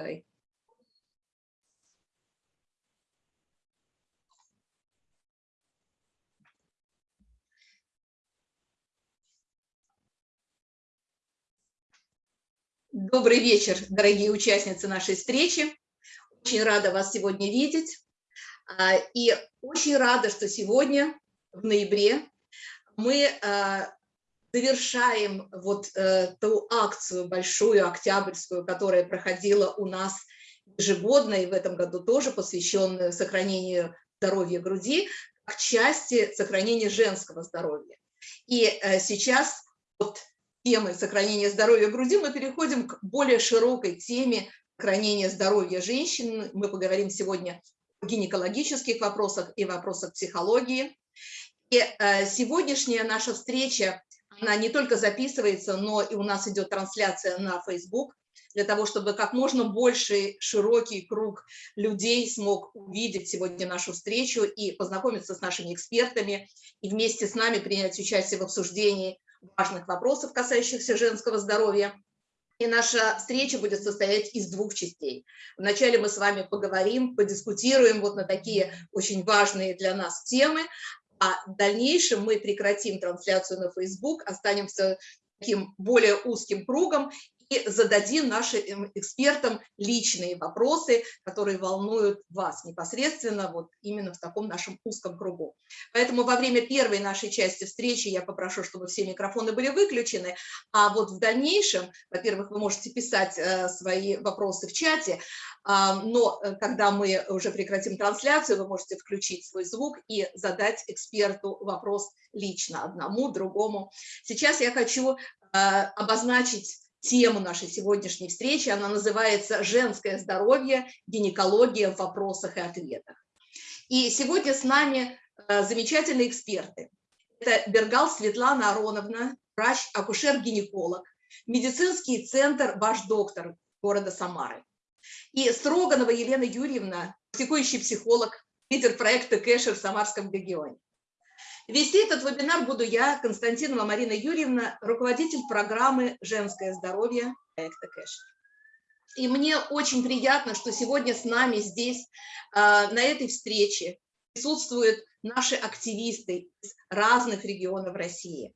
запускай. Добрый вечер, дорогие участницы нашей встречи. Очень рада вас сегодня видеть. А, и очень рада, что сегодня, в ноябре, мы а, завершаем вот э, ту акцию большую, октябрьскую, которая проходила у нас ежегодно, и в этом году тоже посвященную сохранению здоровья груди, как части сохранения женского здоровья. И э, сейчас от темы сохранения здоровья груди мы переходим к более широкой теме сохранения здоровья женщин. Мы поговорим сегодня о гинекологических вопросах и вопросах психологии. И э, сегодняшняя наша встреча, она не только записывается, но и у нас идет трансляция на Facebook, для того, чтобы как можно больше широкий круг людей смог увидеть сегодня нашу встречу и познакомиться с нашими экспертами, и вместе с нами принять участие в обсуждении важных вопросов, касающихся женского здоровья. И наша встреча будет состоять из двух частей. Вначале мы с вами поговорим, подискутируем вот на такие очень важные для нас темы, а в дальнейшем мы прекратим трансляцию на Facebook, останемся таким более узким кругом и зададим нашим экспертам личные вопросы, которые волнуют вас непосредственно, вот именно в таком нашем узком кругу. Поэтому во время первой нашей части встречи я попрошу, чтобы все микрофоны были выключены, а вот в дальнейшем, во-первых, вы можете писать э, свои вопросы в чате, а, но э, когда мы уже прекратим трансляцию, вы можете включить свой звук и задать эксперту вопрос лично, одному, другому. Сейчас я хочу э, обозначить тему нашей сегодняшней встречи. Она называется «Женское здоровье. Гинекология в вопросах и ответах». И сегодня с нами э, замечательные эксперты. Это Бергал Светлана Ароновна, врач-акушер-гинеколог, медицинский центр «Ваш доктор» города Самары. И Строганова Елена Юрьевна, практикующий психолог, лидер проекта «Кэшер» в Самарском регионе. Вести этот вебинар буду я, Константинова Марина Юрьевна, руководитель программы «Женское здоровье» проекта Кэш. И мне очень приятно, что сегодня с нами здесь, а, на этой встрече, присутствуют наши активисты из разных регионов России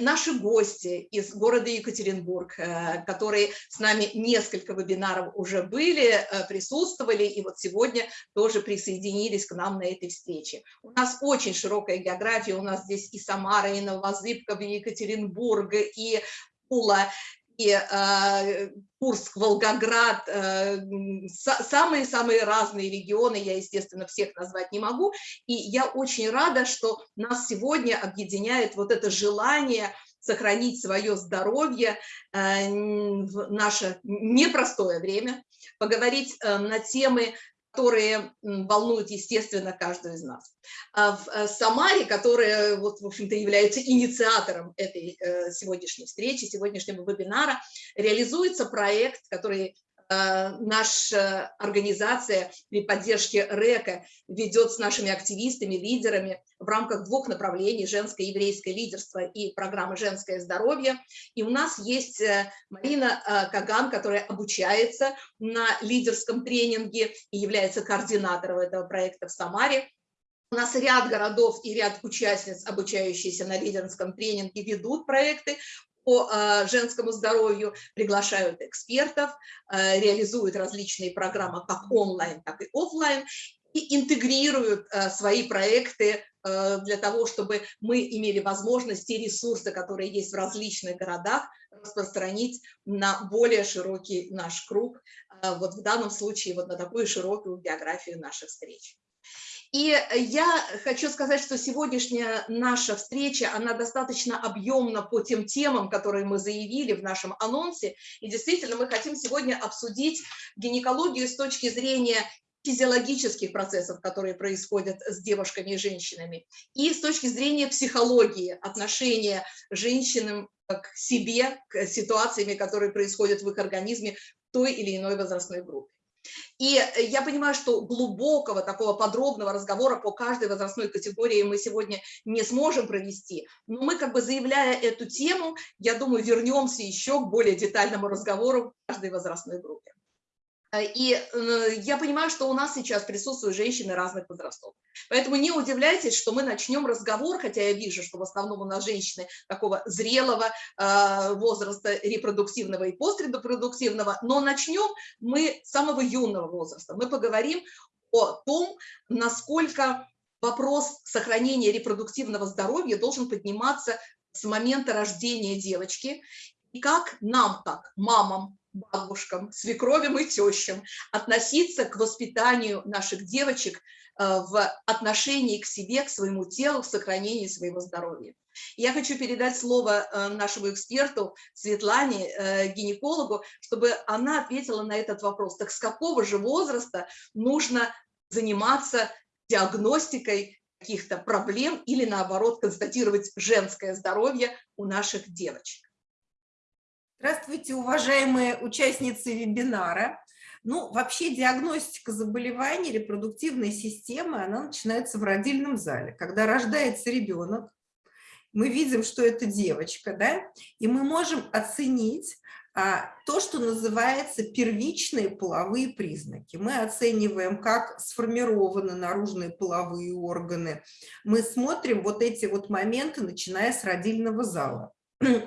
наши гости из города Екатеринбург, э, которые с нами несколько вебинаров уже были, э, присутствовали, и вот сегодня тоже присоединились к нам на этой встрече. У нас очень широкая география, у нас здесь и Самара, и Новозыбково, и Екатеринбург, и э, Курск, Волгоград, самые-самые разные регионы, я, естественно, всех назвать не могу, и я очень рада, что нас сегодня объединяет вот это желание сохранить свое здоровье э, в наше непростое время, поговорить э, на темы которые волнуют, естественно, каждую из нас. А в э, Самаре, которая, вот, в общем-то, является инициатором этой э, сегодняшней встречи, сегодняшнего вебинара, реализуется проект, который наша организация при поддержке РЭКа ведет с нашими активистами, лидерами в рамках двух направлений – женское и еврейское лидерство и программы «Женское здоровье». И у нас есть э, Марина э, Каган, которая обучается на лидерском тренинге и является координатором этого проекта в Самаре. У нас ряд городов и ряд участниц, обучающиеся на лидерском тренинге, ведут проекты по а, женскому здоровью, приглашают экспертов, а, реализуют различные программы как онлайн, так и офлайн, и интегрируют а, свои проекты для того, чтобы мы имели возможности и ресурсы, которые есть в различных городах, распространить на более широкий наш круг, вот в данном случае вот на такую широкую географию наших встреч. И я хочу сказать, что сегодняшняя наша встреча, она достаточно объемна по тем темам, которые мы заявили в нашем анонсе. И действительно, мы хотим сегодня обсудить гинекологию с точки зрения физиологических процессов, которые происходят с девушками и женщинами, и с точки зрения психологии, отношения женщин к себе, к ситуациям, которые происходят в их организме в той или иной возрастной группе. И э, я понимаю, что глубокого такого подробного разговора по каждой возрастной категории мы сегодня не сможем провести, но мы как бы заявляя эту тему, я думаю, вернемся еще к более детальному разговору в каждой возрастной группе. Э, и э, я понимаю, что у нас сейчас присутствуют женщины разных возрастов. Поэтому не удивляйтесь, что мы начнем разговор, хотя я вижу, что в основном у нас женщины такого зрелого э, возраста, репродуктивного и пострепродуктивного, но начнем мы с самого юного возраста. Мы поговорим о том, насколько вопрос сохранения репродуктивного здоровья должен подниматься с момента рождения девочки, и как нам, как мамам, бабушкам, свекровям и тещам относиться к воспитанию наших девочек э, в отношении к себе, к своему телу, в сохранении своего здоровья. Я хочу передать слово э, нашему эксперту Светлане, э, гинекологу, чтобы она ответила на этот вопрос. Так с какого же возраста нужно заниматься диагностикой каких-то проблем или наоборот констатировать женское здоровье у наших девочек? Здравствуйте, уважаемые участницы вебинара. Ну, вообще диагностика заболеваний репродуктивной системы, она начинается в родильном зале. Когда рождается ребенок, мы видим, что это девочка, да, и мы можем оценить а, то, что называется первичные половые признаки. Мы оцениваем, как сформированы наружные половые органы. Мы смотрим вот эти вот моменты, начиная с родильного зала.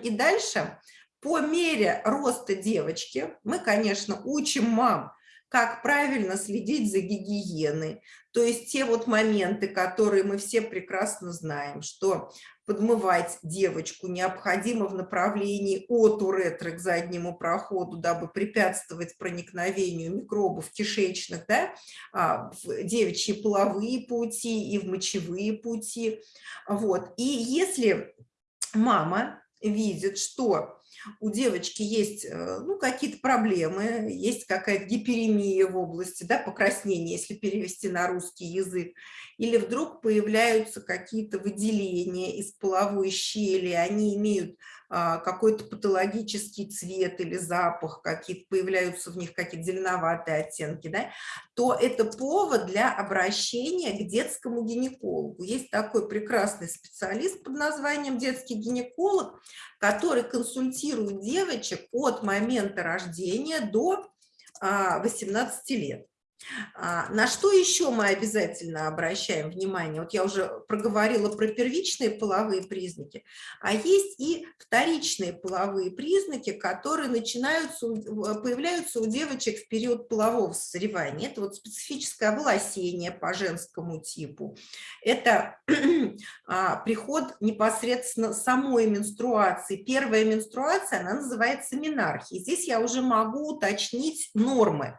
И дальше по мере роста девочки мы, конечно, учим мам, как правильно следить за гигиеной. То есть те вот моменты, которые мы все прекрасно знаем, что подмывать девочку необходимо в направлении от уретры к заднему проходу, дабы препятствовать проникновению микробов кишечных, да, а, в девичьи половые пути и в мочевые пути. Вот. И если мама видит, что у девочки есть э, ну, какие-то проблемы, есть какая-то гиперемия в области, да, покраснения, если перевести на русский язык, или вдруг появляются какие-то выделения из половой щели, они имеют какой-то патологический цвет или запах, какие-то появляются в них какие-то зеленоватые оттенки, да, то это повод для обращения к детскому гинекологу. Есть такой прекрасный специалист под названием детский гинеколог, который консультирует девочек от момента рождения до 18 а, лет. А, на что еще мы обязательно обращаем внимание? Вот я уже проговорила про первичные половые признаки, а есть и вторичные половые признаки, которые начинаются, появляются у девочек в период полового созревания. Это вот специфическое волосение по женскому типу, это а, приход непосредственно самой менструации. Первая менструация, она называется менархией. Здесь я уже могу уточнить нормы.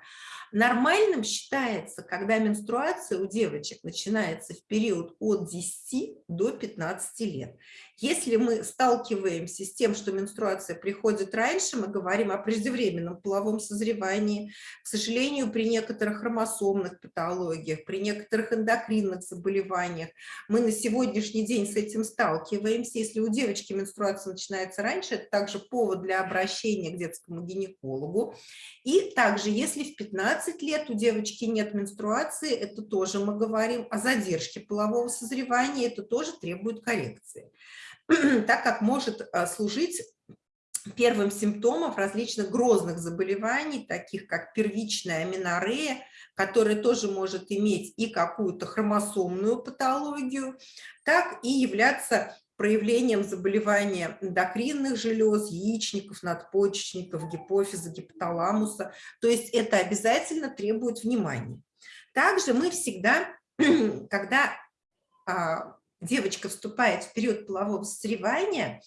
Нормальным считается, когда менструация у девочек начинается в период от 10 до 15 лет. Если мы сталкиваемся с тем, что менструация приходит раньше, мы говорим о преждевременном половом созревании. К сожалению, при некоторых хромосомных патологиях, при некоторых эндокринных заболеваниях мы на сегодняшний день с этим сталкиваемся. Если у девочки менструация начинается раньше, это также повод для обращения к детскому гинекологу. И также, если в 15 лет у девочки нет менструации, это тоже мы говорим о задержке полового созревания, это тоже требует коррекции. так как может а, служить первым симптомом различных грозных заболеваний, таких как первичная аминорея, которая тоже может иметь и какую-то хромосомную патологию, так и являться проявлением заболевания эндокринных желез, яичников, надпочечников, гипофиза, гипоталамуса. То есть это обязательно требует внимания. Также мы всегда, когда а, девочка вступает в период полового созревания,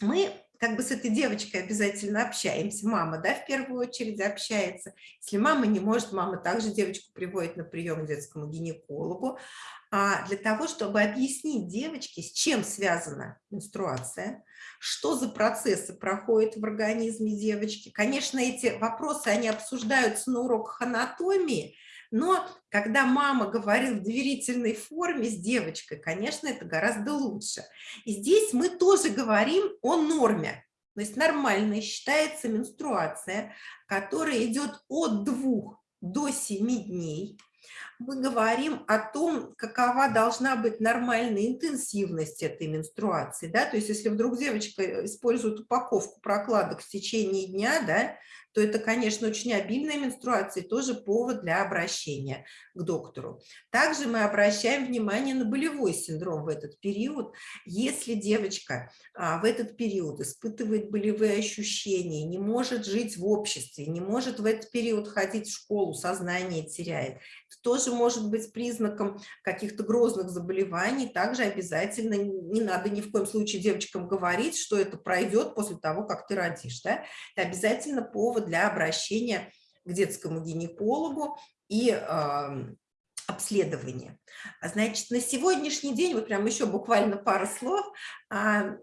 мы как бы с этой девочкой обязательно общаемся. Мама, да, в первую очередь общается. Если мама не может, мама также девочку приводит на прием к детскому гинекологу. А для того, чтобы объяснить девочке, с чем связана менструация, что за процессы проходят в организме девочки. Конечно, эти вопросы, они обсуждаются на уроках анатомии, но когда мама говорит в доверительной форме с девочкой, конечно, это гораздо лучше. И здесь мы тоже говорим о норме. То есть нормальной считается менструация, которая идет от 2 до 7 дней. Мы говорим о том, какова должна быть нормальная интенсивность этой менструации. Да? То есть если вдруг девочка использует упаковку прокладок в течение дня, да, то это, конечно, очень обильная менструация и тоже повод для обращения к доктору. Также мы обращаем внимание на болевой синдром в этот период. Если девочка а, в этот период испытывает болевые ощущения, не может жить в обществе, не может в этот период ходить в школу, сознание теряет, это тоже может быть признаком каких-то грозных заболеваний. Также обязательно не надо ни в коем случае девочкам говорить, что это пройдет после того, как ты родишь. Да? Это обязательно повод для обращения к детскому гинекологу и э, обследования. Значит, на сегодняшний день, вот прям еще буквально пару слов, э,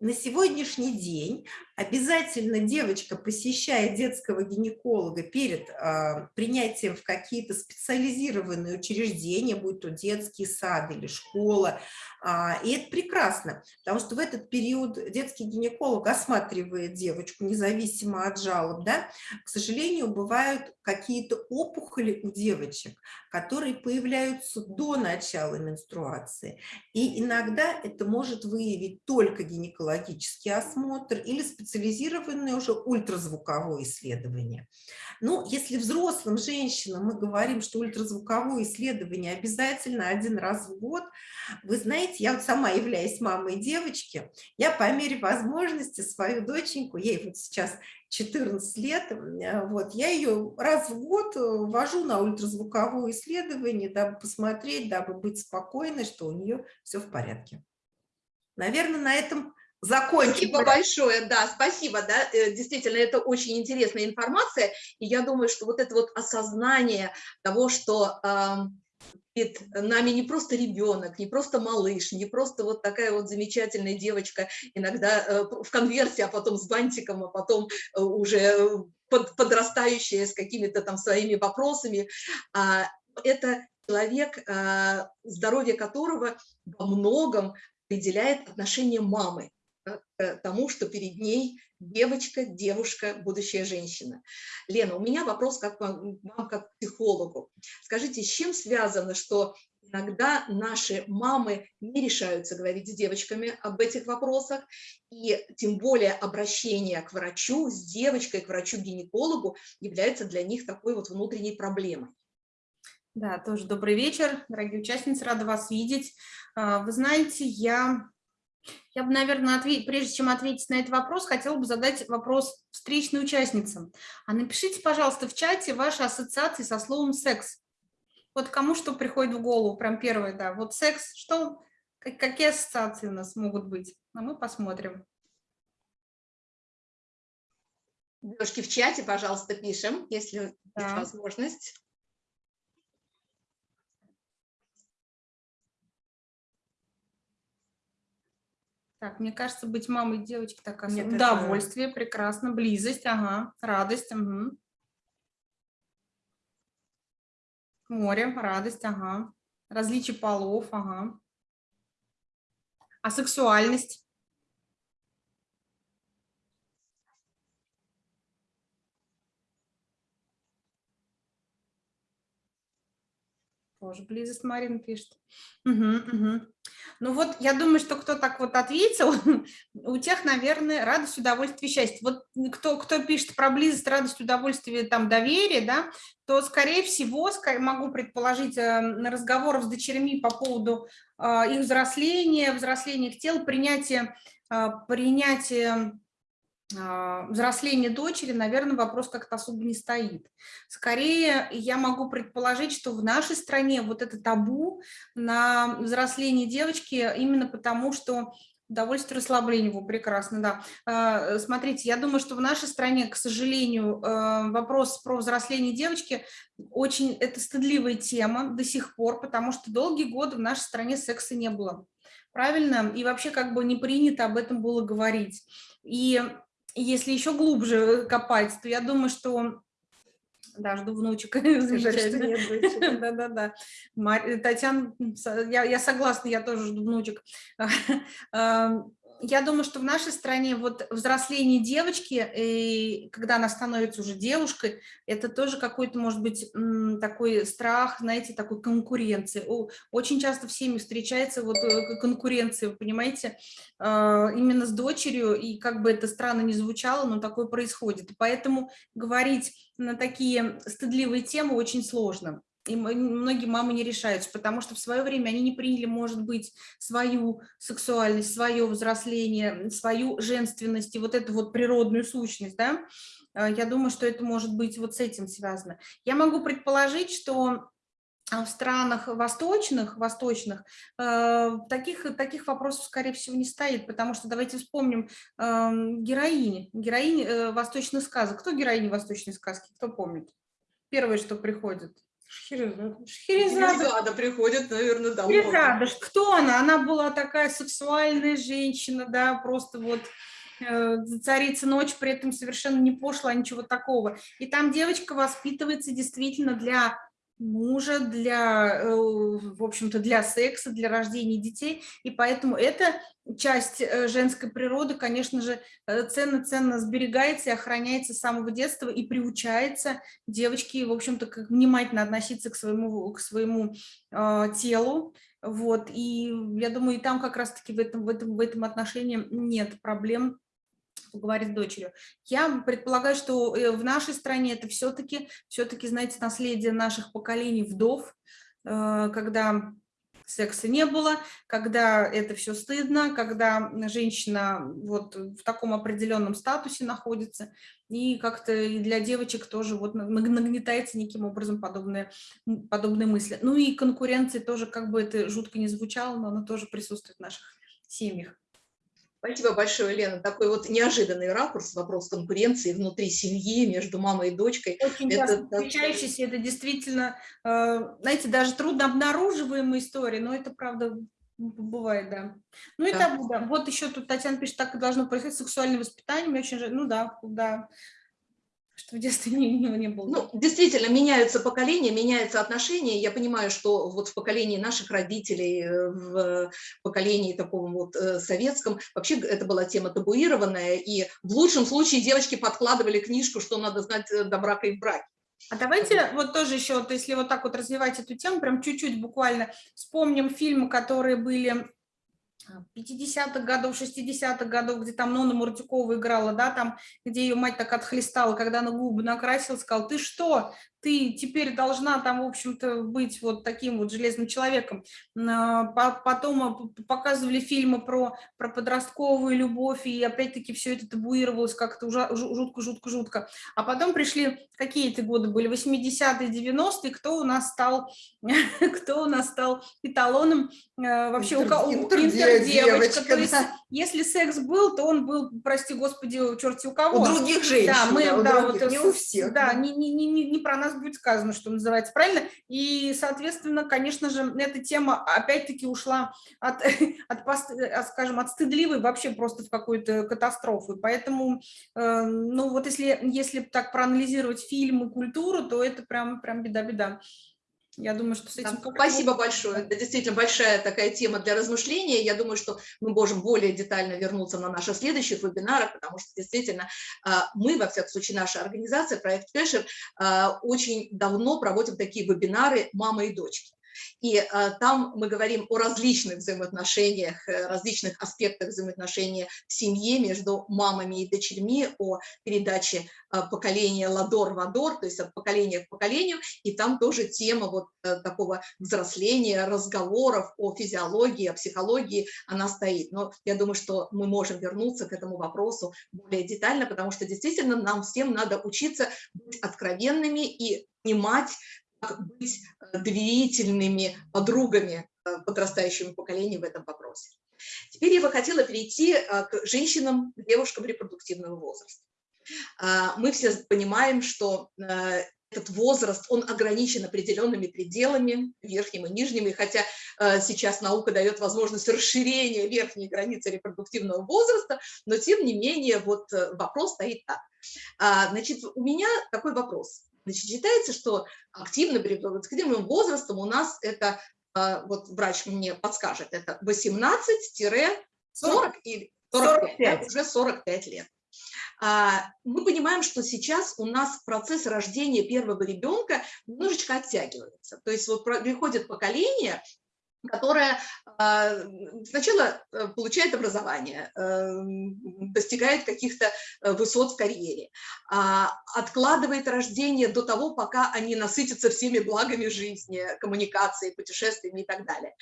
на сегодняшний день обязательно девочка посещает детского гинеколога перед э, принятием в какие-то специализированные учреждения, будь то детский сад или школа. А, и это прекрасно, потому что в этот период детский гинеколог осматривает девочку независимо от жалоб. Да? К сожалению, бывают какие-то опухоли у девочек, которые появляются до начала менструации. И иногда это может выявить только гинекологический осмотр или специализированный специализированное уже ультразвуковое исследование. Ну, если взрослым женщинам мы говорим, что ультразвуковое исследование обязательно один раз в год, вы знаете, я вот сама являюсь мамой девочки, я по мере возможности свою доченьку, ей вот сейчас 14 лет, э, вот, я ее раз в год э, вожу на ультразвуковое исследование, дабы посмотреть, дабы быть спокойной, что у нее все в порядке. Наверное, на этом закончим. Спасибо большое, да, спасибо, да, э, действительно, это очень интересная информация, и я думаю, что вот это вот осознание того, что перед нами не просто ребенок, не просто малыш, не просто вот такая вот замечательная девочка, иногда э, в конверте, а потом с бантиком, а потом э, уже под, подрастающая с какими-то там своими вопросами, э, это человек, здоровье которого во многом определяет отношение мамы к тому, что перед ней девочка, девушка, будущая женщина. Лена, у меня вопрос как вам как психологу. Скажите, с чем связано, что иногда наши мамы не решаются говорить с девочками об этих вопросах, и тем более обращение к врачу, с девочкой к врачу-гинекологу является для них такой вот внутренней проблемой? Да, тоже добрый вечер, дорогие участницы, рада вас видеть. А, вы знаете, я я бы, наверное, ответ... прежде чем ответить на этот вопрос, хотела бы задать вопрос встречной участницам. А напишите, пожалуйста, в чате ваши ассоциации со словом «секс». Вот кому что приходит в голову, прям первое, да. Вот секс, что, какие ассоциации у нас могут быть? А мы посмотрим. Девушки, в чате, пожалуйста, пишем, если да. есть возможность. Так, мне кажется, быть мамой девочки такая Нет, удовольствие, это... прекрасно, близость, ага, радость, угу. море, радость, ага, различие полов, ага, а сексуальность? Тоже близость Марина пишет. Угу, угу. Ну вот, я думаю, что кто так вот ответил, у тех, наверное, радость, удовольствие, счастье. Вот кто, кто пишет про близость, радость, удовольствие, там, доверие, да, то, скорее всего, могу предположить, э, на разговорах с дочерьми по поводу э, их взросления, взросления их тел, принятия, э, принятия взросление дочери, наверное, вопрос как-то особо не стоит. Скорее, я могу предположить, что в нашей стране вот это табу на взросление девочки именно потому, что удовольствие расслабление его прекрасно, да. А, смотрите, я думаю, что в нашей стране, к сожалению, а, вопрос про взросление девочки очень, это стыдливая тема до сих пор, потому что долгие годы в нашей стране секса не было. Правильно? И вообще как бы не принято об этом было говорить. И если еще глубже копать, то я думаю, что да, жду внучек. Да-да-да. Татьяна, я, я согласна, я тоже жду внучек. я думаю, что в нашей стране вот взросление девочки, и когда она становится уже девушкой, это тоже какой-то, может быть, такой страх, знаете, такой конкуренции. Очень часто в семье встречается вот э, конкуренция, вы понимаете, а, именно с дочерью, и как бы это странно не звучало, но такое происходит. Поэтому говорить на такие стыдливые темы очень сложно и многие мамы не решаются, потому что в свое время они не приняли, может быть, свою сексуальность, свое взросление, свою женственность и вот эту вот природную сущность, да, а, я думаю, что это может быть вот с этим связано. Я могу предположить, что а, в странах восточных, восточных э, таких, таких вопросов, скорее всего, не стоит, потому что давайте вспомним э, героини, героини э, восточных сказок. Кто героини восточной сказки, кто помнит? Первое, что приходит. Шхерезада. Шхерезада приходит, наверное, домой. Шхерезада, кто она? Она была такая сексуальная женщина, да, просто вот э, царица ночь, при этом совершенно не пошла, ничего такого. И там девочка воспитывается действительно для мужа, для, э, в общем-то, для секса, для рождения детей, и поэтому эта часть э, женской природы, конечно же, ценно-ценно сберегается и охраняется с самого детства и приучается девочки, в общем-то, как внимательно относиться к своему, к своему э, телу, вот, и я думаю, и там как раз-таки в этом, в, этом, в этом отношении нет проблем поговорить с дочерью. Я предполагаю, что э, в нашей стране это все-таки, все-таки, знаете, наследие наших поколений вдов, э, когда секса не было, когда это все стыдно, когда женщина вот в таком определенном статусе находится, и как-то для девочек тоже вот нагнетается неким образом подобные, подобные мысли. Ну и конкуренции тоже, как бы это жутко не звучало, но она тоже присутствует в наших семьях. Спасибо большое, Лена. Такой вот неожиданный ракурс, вопрос конкуренции внутри семьи, между мамой и дочкой. Очень это, встречающийся, это действительно, э, знаете, даже трудно обнаруживаемая история, но это правда бывает, да. Ну и да. табу, да. Вот еще тут Татьяна пишет, так и должно происходить сексуальное воспитание, мне очень жаль, ну да, да, что в детстве не, не, не было. Ну, действительно, меняются поколения, меняются отношения. Я понимаю, что вот в поколении наших родителей, э, в поколении таком вот э, советском, вообще это была тема табуированная, и в лучшем случае девочки подкладывали книжку, что надо знать э, до брака и в браке. А давайте вот тоже еще, вот если вот так вот развивать эту тему, прям чуть-чуть буквально вспомним фильмы, которые были 50-х годов, 60-х годов, где там Нона Муртюкова играла, да, там, где ее мать так отхлестала, когда она губы накрасила, сказала, ты что, ты теперь должна там, в общем-то, быть вот таким вот железным человеком. А, потом показывали фильмы про, про подростковую любовь, и опять-таки все это табуировалось как-то жутко-жутко-жутко. А потом пришли, какие это годы были, 80-е, 90-е, кто у нас стал, кто у нас стал эталоном э, вообще у, интердевочка. То есть, если секс был, то он был, прости господи, черти у кого. У других женщин, да, мы, да, у да, других, вот, не у всех. Да, не, не, не, не про нас будет сказано, что называется, правильно? И, соответственно, конечно же, эта тема опять-таки ушла от, от, от, скажем, от стыдливой вообще просто в какую-то катастрофу. Поэтому, э, ну вот если, если так проанализировать фильм и культуру, то это прям, прям беда-беда. Я думаю, что с этим... Да, спасибо большое. Это действительно большая такая тема для размышления. Я думаю, что мы можем более детально вернуться на наших следующих вебинарах, потому что действительно а, мы, во всяком случае, наша организация, проект Кэшер, а, очень давно проводим такие вебинары «Мама и дочки». И а, там мы говорим о различных взаимоотношениях, э, различных аспектах взаимоотношений в семье между мамами и дочерьми, о передаче а, поколения ладор-вадор, то есть от поколения к поколению, и там тоже тема вот а, такого взросления, разговоров о физиологии, о психологии, она стоит. Но я думаю, что мы можем вернуться к этому вопросу более детально, потому что действительно нам всем надо учиться быть откровенными и понимать быть э, доверительными подругами э, подрастающему поколению в этом вопросе. Теперь я бы хотела перейти э, к женщинам, к девушкам репродуктивного возраста. Мы все понимаем, что этот возраст, он ограничен определенными пределами, верхним и нижним, и хотя сейчас наука дает возможность расширения верхней границы репродуктивного возраста, но тем не менее вот вопрос стоит так. Значит, у меня такой вопрос. Значит, считается, что активным репродуктивным возрастом у нас это, а, вот врач мне подскажет, это 18-40 или 45, да, уже 45 лет. А, мы понимаем, что сейчас у нас процесс рождения первого ребенка немножечко оттягивается. То есть вот приходит поколение, которая а, сначала э, получает образование, эм, достигает каких-то э, высот в карьере, а, откладывает рождение до того, пока они насытятся всеми благами жизни, коммуникацией, путешествиями и так далее.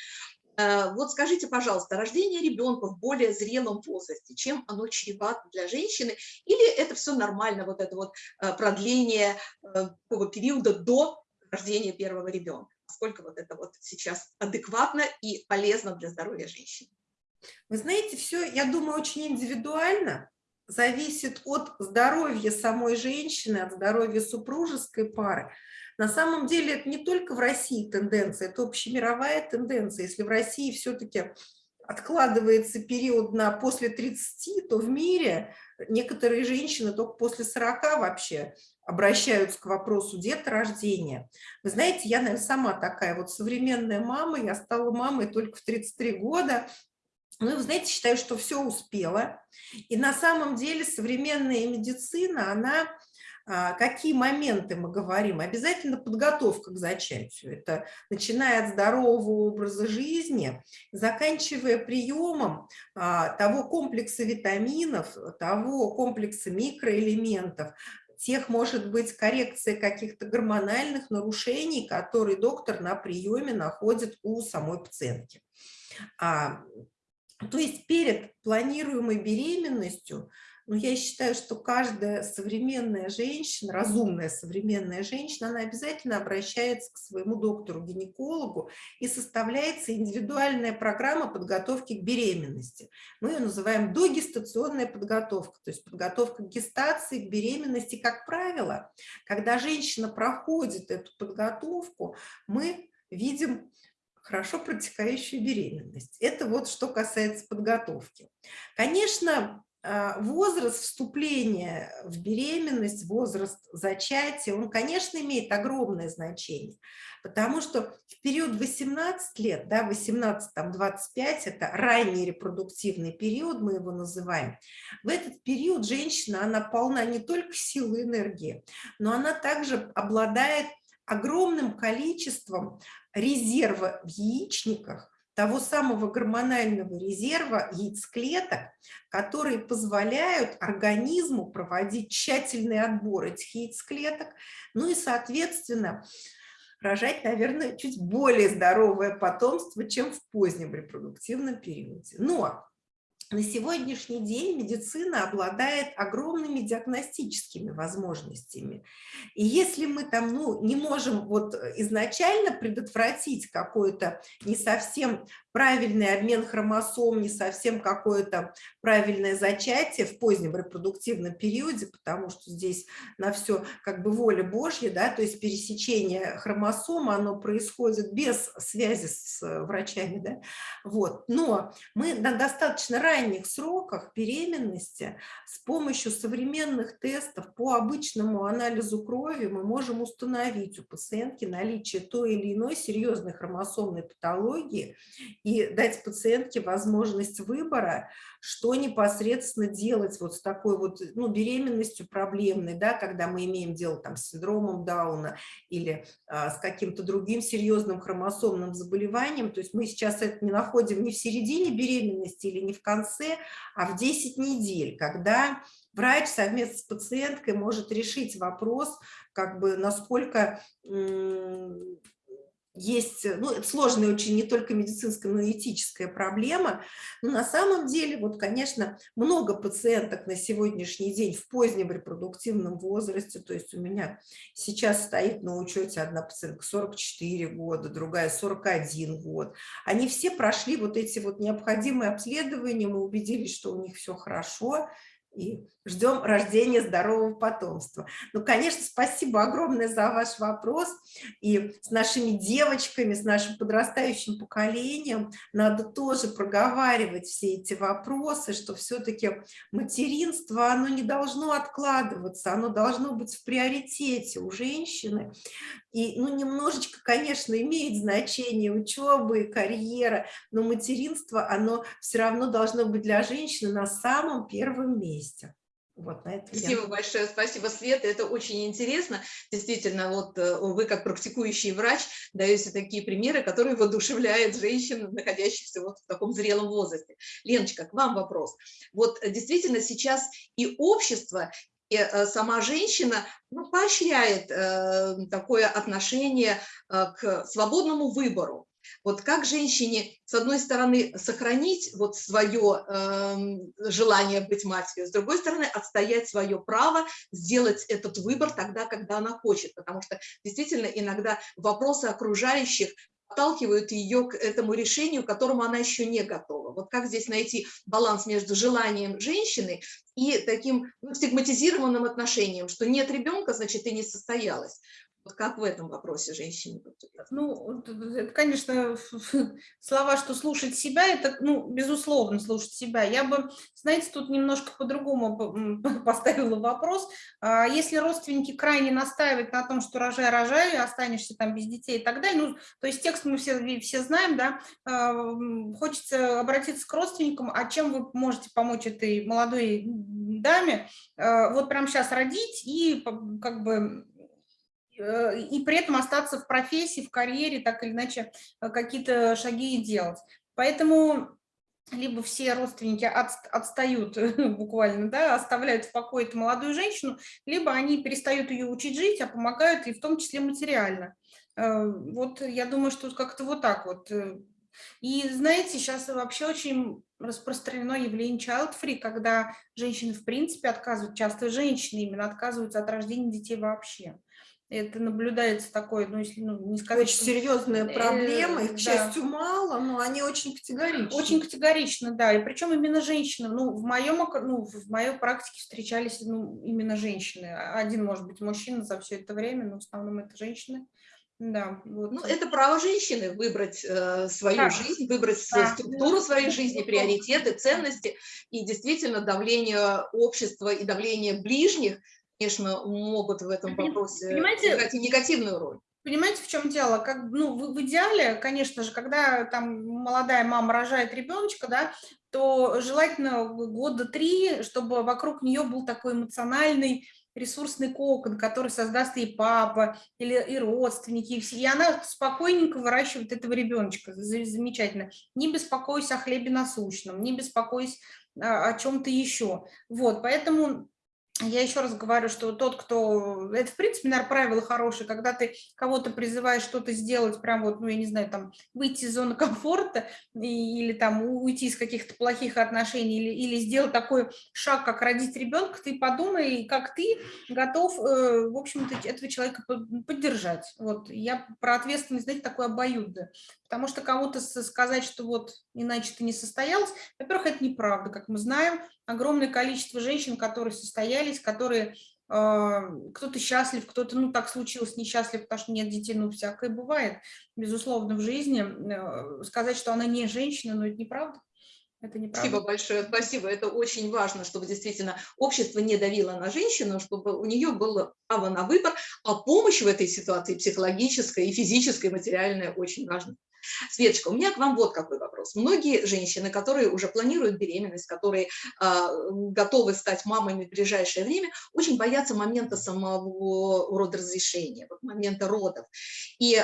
Э, вот скажите, пожалуйста, рождение ребенка в более зрелом возрасте, чем оно чревато для женщины, или это все нормально, вот это вот продление такого периода до рождения первого ребенка? Насколько вот это вот сейчас адекватно и полезно для здоровья женщин. Вы знаете, все, я думаю, очень индивидуально, зависит от здоровья самой женщины, от здоровья супружеской пары. На самом деле это не только в России тенденция, это общемировая тенденция. Если в России все-таки откладывается период на после 30, то в мире некоторые женщины только после 40 вообще обращаются к вопросу деторождения. Вы знаете, я, наверное, сама такая вот современная мама, я стала мамой только в 33 года, ну, вы знаете, считаю, что все успела. И на самом деле современная медицина, она а, какие моменты мы говорим? Обязательно подготовка к зачатию. Это начиная от здорового образа жизни, заканчивая приемом а, того комплекса витаминов, того комплекса микроэлементов, тех, может быть, коррекция каких-то гормональных нарушений, которые доктор на приеме находит у самой пациентки. А, то есть перед планируемой беременностью но я считаю, что каждая современная женщина, разумная современная женщина, она обязательно обращается к своему доктору-гинекологу и составляется индивидуальная программа подготовки к беременности. Мы ее называем догестационная подготовка, то есть подготовка к гестации, к беременности. Как правило, когда женщина проходит эту подготовку, мы видим хорошо протекающую беременность. Это вот что касается подготовки. Конечно, возраст вступления в беременность, возраст зачатия, он, конечно, имеет огромное значение, потому что в период 18 лет, да, 18-25, это ранний репродуктивный период, мы его называем, в этот период женщина, она полна не только силы и энергии, но она также обладает огромным количеством резерва в яичниках, того самого гормонального резерва яйцеклеток, которые позволяют организму проводить тщательный отбор этих яйцеклеток, ну и, соответственно, рожать, наверное, чуть более здоровое потомство, чем в позднем репродуктивном периоде. Но на сегодняшний день медицина обладает огромными диагностическими возможностями. И если мы там ну, не можем вот изначально предотвратить какой-то не совсем правильный обмен хромосом, не совсем какое-то правильное зачатие в позднем репродуктивном периоде, потому что здесь на все как бы воля Божья, да, то есть пересечение хромосом, оно происходит без связи с врачами, да, вот. Но мы на достаточно ранних сроках беременности с помощью современных тестов по обычному анализу крови мы можем установить у пациентки наличие той или иной серьезной хромосомной патологии и дать пациентке возможность выбора, что непосредственно делать вот с такой вот ну, беременностью проблемной, да, когда мы имеем дело там, с синдромом Дауна или а, с каким-то другим серьезным хромосомным заболеванием. То есть мы сейчас это не находим не в середине беременности или не в конце, а в 10 недель, когда врач совместно с пациенткой может решить вопрос, как бы насколько есть, ну, это сложная очень не только медицинская, но и этическая проблема. Но на самом деле, вот, конечно, много пациенток на сегодняшний день в позднем репродуктивном возрасте, то есть у меня сейчас стоит на учете одна пациентка 44 года, другая 41 год. Они все прошли вот эти вот необходимые обследования, мы убедились, что у них все хорошо, и ждем рождения здорового потомства. Ну, конечно, спасибо огромное за ваш вопрос. И с нашими девочками, с нашим подрастающим поколением надо тоже проговаривать все эти вопросы, что все-таки материнство, оно не должно откладываться, оно должно быть в приоритете у женщины. И, ну, немножечко, конечно, имеет значение учеба и карьера, но материнство, оно все равно должно быть для женщины на самом первом месте. Вот, на это спасибо я... большое, спасибо, Света, это очень интересно. Действительно, вот э, вы как практикующий врач даете такие примеры, которые воодушевляют женщин, находящихся вот в таком зрелом возрасте. Леночка, к вам вопрос. Вот э, действительно сейчас и общество, э, сама женщина ну, поощряет э, такое отношение э, к свободному выбору. Вот как женщине, с одной стороны, сохранить вот свое э, желание быть матерью, с другой стороны, отстоять свое право сделать этот выбор тогда, когда она хочет, потому что действительно иногда вопросы окружающих подталкивают ее к этому решению, к которому она еще не готова. Вот как здесь найти баланс между желанием женщины и таким ну, стигматизированным отношением, что нет ребенка, значит, ты не состоялась. Вот как в этом вопросе женщине? Ну, это, конечно, слова, что слушать себя, это, ну, безусловно, слушать себя. Я бы, знаете, тут немножко по-другому поставила вопрос. А если родственники крайне настаивают на том, что рожай, рожай, останешься там без детей и так далее, ну, то есть текст мы все, все знаем, да, а, хочется обратиться к родственникам, а чем вы можете помочь этой молодой даме, а, вот прямо сейчас родить и как бы Э, и при этом остаться в профессии, в карьере, так или иначе э, какие-то шаги делать. Поэтому либо все родственники от, отстают буквально, да, оставляют в покое эту молодую женщину, либо они перестают ее учить жить, а помогают и в том числе материально. Э, вот я думаю, что как-то вот так вот. И знаете, сейчас вообще очень распространено явление child-free, когда женщины в принципе отказывают, часто женщины именно отказываются от рождения детей вообще это наблюдается такое, ну, если ну, не сказать... Очень серьезная э, проблема, их, к счастью, мало, но они очень категоричны. Очень категорично, да, и причем именно женщины, ну, в моем, ну, в моей практике встречались, ну, именно женщины, один, может быть, мужчина за все это время, но в основном это женщины. Да, вот. Ну, это право женщины выбрать э, свою да. жизнь, выбрать да. структуру своей жизни, приоритеты, ценности. И действительно давление общества и давление ближних конечно, могут в этом вопросе Понимаете, играть негативную роль. Понимаете, в чем дело? Как, ну, в, в идеале, конечно же, когда там молодая мама рожает ребеночка, да, то желательно года три, чтобы вокруг нее был такой эмоциональный ресурсный кокон, который создаст и папа, или и родственники, и, все, и она спокойненько выращивает этого ребеночка, замечательно. Не беспокойся о хлебе насущном, не беспокойся о, о чем-то еще. Вот, поэтому я еще раз говорю, что тот, кто... Это, в принципе, наверное, правило хорошее, когда ты кого-то призываешь что-то сделать, прям вот, ну, я не знаю, там, выйти из зоны комфорта или там уйти из каких-то плохих отношений или, или сделать такой шаг, как родить ребенка, ты подумай, как ты готов, э, в общем-то, этого человека поддержать. Вот я про ответственность, знаете, такой обоюдно. Потому что кому-то сказать, что вот иначе ты не состоялась, во-первых, это неправда, как мы знаем, огромное количество женщин, которые состоялись, которые а, кто-то счастлив, кто-то, ну, так случилось, несчастлив, потому что нет детей, ну, всякое бывает, безусловно, в жизни. Э, сказать, что она не женщина, ну, это неправда. Это. Спасибо большое, спасибо. Это очень важно, чтобы действительно общество не давило на женщину, чтобы у нее было право на выбор, а помощь в этой ситуации психологическая и физическая, материальная очень важна. Светочка, у меня к вам вот какой вопрос. Многие женщины, которые уже планируют беременность, которые э, готовы стать мамами в ближайшее время, очень боятся момента самого родоразрешения, вот момента родов. И э,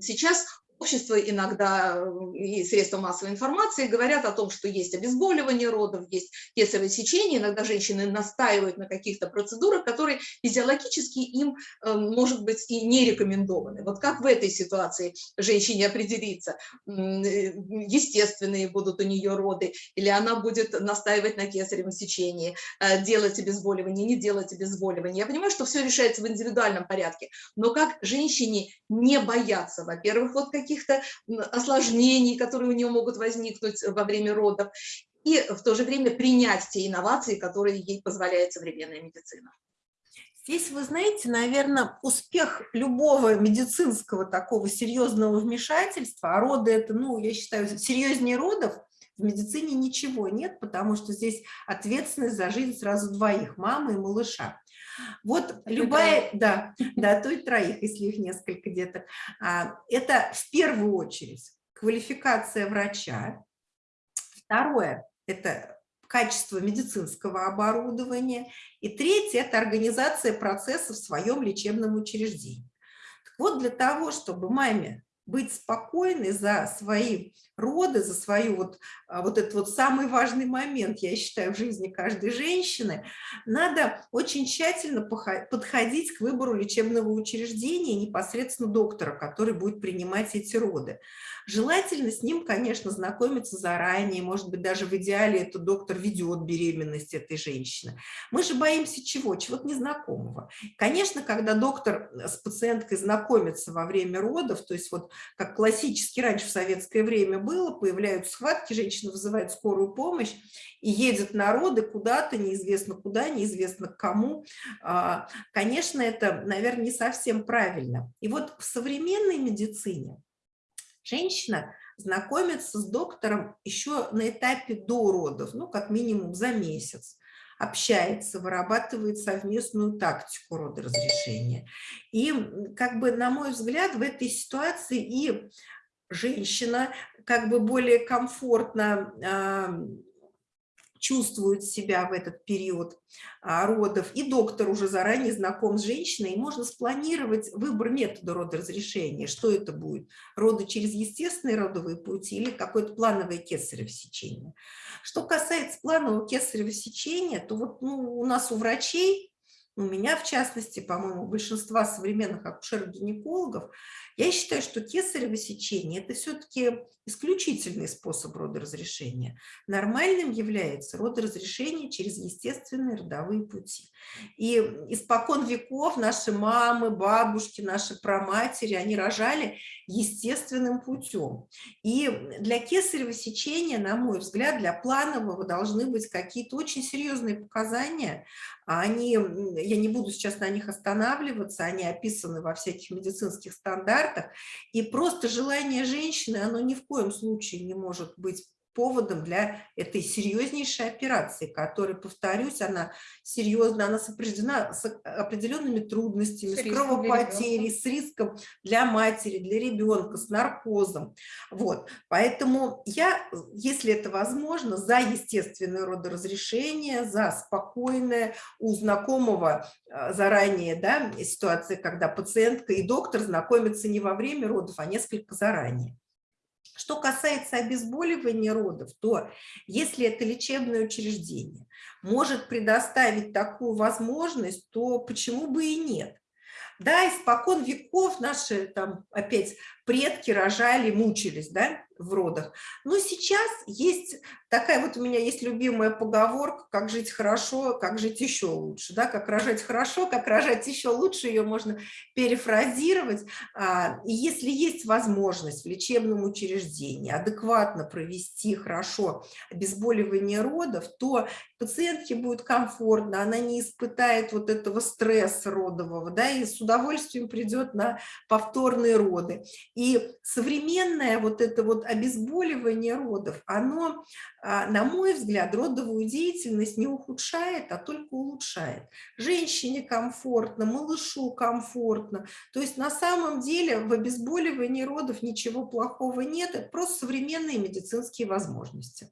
сейчас общество иногда и средства массовой информации говорят о том, что есть обезболивание родов, есть кесарево сечение, иногда женщины настаивают на каких-то процедурах, которые физиологически им, э, может быть, и не рекомендованы. Вот как в этой ситуации женщине определиться, э, естественные будут у нее роды, или она будет настаивать на кесаревом сечении, э, делать обезболивание, не делать обезболивание. Я понимаю, что все решается в индивидуальном порядке, но как женщине не бояться, во-первых, вот каких каких-то осложнений, которые у нее могут возникнуть во время родов. и в то же время принять те инновации, которые ей позволяет современная медицина. Здесь, вы знаете, наверное, успех любого медицинского такого серьезного вмешательства, а роды это, ну, я считаю, серьезнее родов, в медицине ничего нет, потому что здесь ответственность за жизнь сразу двоих, мамы и малыша. Вот а любая, да, да, то и троих, если их несколько деток. А, это в первую очередь квалификация врача. Второе – это качество медицинского оборудования. И третье – это организация процесса в своем лечебном учреждении. Так вот, для того, чтобы маме быть спокойной за свои роды, за свою вот, а, вот этот вот самый важный момент, я считаю, в жизни каждой женщины, надо очень тщательно подходить к выбору лечебного учреждения непосредственно доктора, который будет принимать эти роды. Желательно с ним, конечно, знакомиться заранее, может быть, даже в идеале этот доктор ведет беременность этой женщины. Мы же боимся чего? Чего-то незнакомого. Конечно, когда доктор с пациенткой знакомится во время родов, то есть вот как классически раньше в советское время было, появляются схватки, женщина вызывает скорую помощь и едет на роды куда-то, неизвестно куда, неизвестно к кому. А, конечно, это, наверное, не совсем правильно. И вот в современной медицине женщина знакомится с доктором еще на этапе до родов, ну, как минимум за месяц общается, вырабатывает совместную тактику родоразрешения. И, как бы, на мой взгляд, в этой ситуации и женщина как бы более комфортно чувствует себя в этот период а, родов, и доктор уже заранее знаком с женщиной, и можно спланировать выбор метода родоразрешения, что это будет, роды через естественные родовые пути или какое-то плановое кесарево сечение. Что касается планового кесарево сечения, то вот ну, у нас у врачей, у меня в частности, по-моему, большинства современных акушеров-гинекологов, я считаю, что кесарево сечение – это все-таки исключительный способ родоразрешения. Нормальным является родоразрешение через естественные родовые пути. И испокон веков наши мамы, бабушки, наши праматери, они рожали естественным путем. И для кесарево сечения, на мой взгляд, для планового должны быть какие-то очень серьезные показания. Они, я не буду сейчас на них останавливаться, они описаны во всяких медицинских стандартах, стандартах, и просто желание женщины, оно ни в коем случае не может быть поводом для этой серьезнейшей операции, которая, повторюсь, она серьезна, она сопряжена с определенными трудностями, с, с кровопотерей, с риском для матери, для ребенка, с наркозом. Вот. Поэтому я, если это возможно, за естественное родоразрешение, за спокойное у знакомого а, заранее да, ситуации, когда пациентка и доктор знакомятся не во время родов, а несколько заранее. Что касается обезболивания родов, то если это лечебное учреждение может предоставить такую возможность, то почему бы и нет? Да, испокон веков наши там опять предки рожали, мучились, да, в родах. Но сейчас есть такая вот у меня есть любимая поговорка, как жить хорошо, как жить еще лучше, да, как рожать хорошо, как рожать еще лучше, ее можно перефразировать. А, и если есть возможность в лечебном учреждении адекватно провести хорошо обезболивание родов, то пациентке будет комфортно, она не испытает вот этого стресса родового, да, и с удовольствием придет на повторные роды. И современное вот это вот обезболивание родов, оно, на мой взгляд, родовую деятельность не ухудшает, а только улучшает. Женщине комфортно, малышу комфортно. То есть на самом деле в обезболивании родов ничего плохого нет, это просто современные медицинские возможности.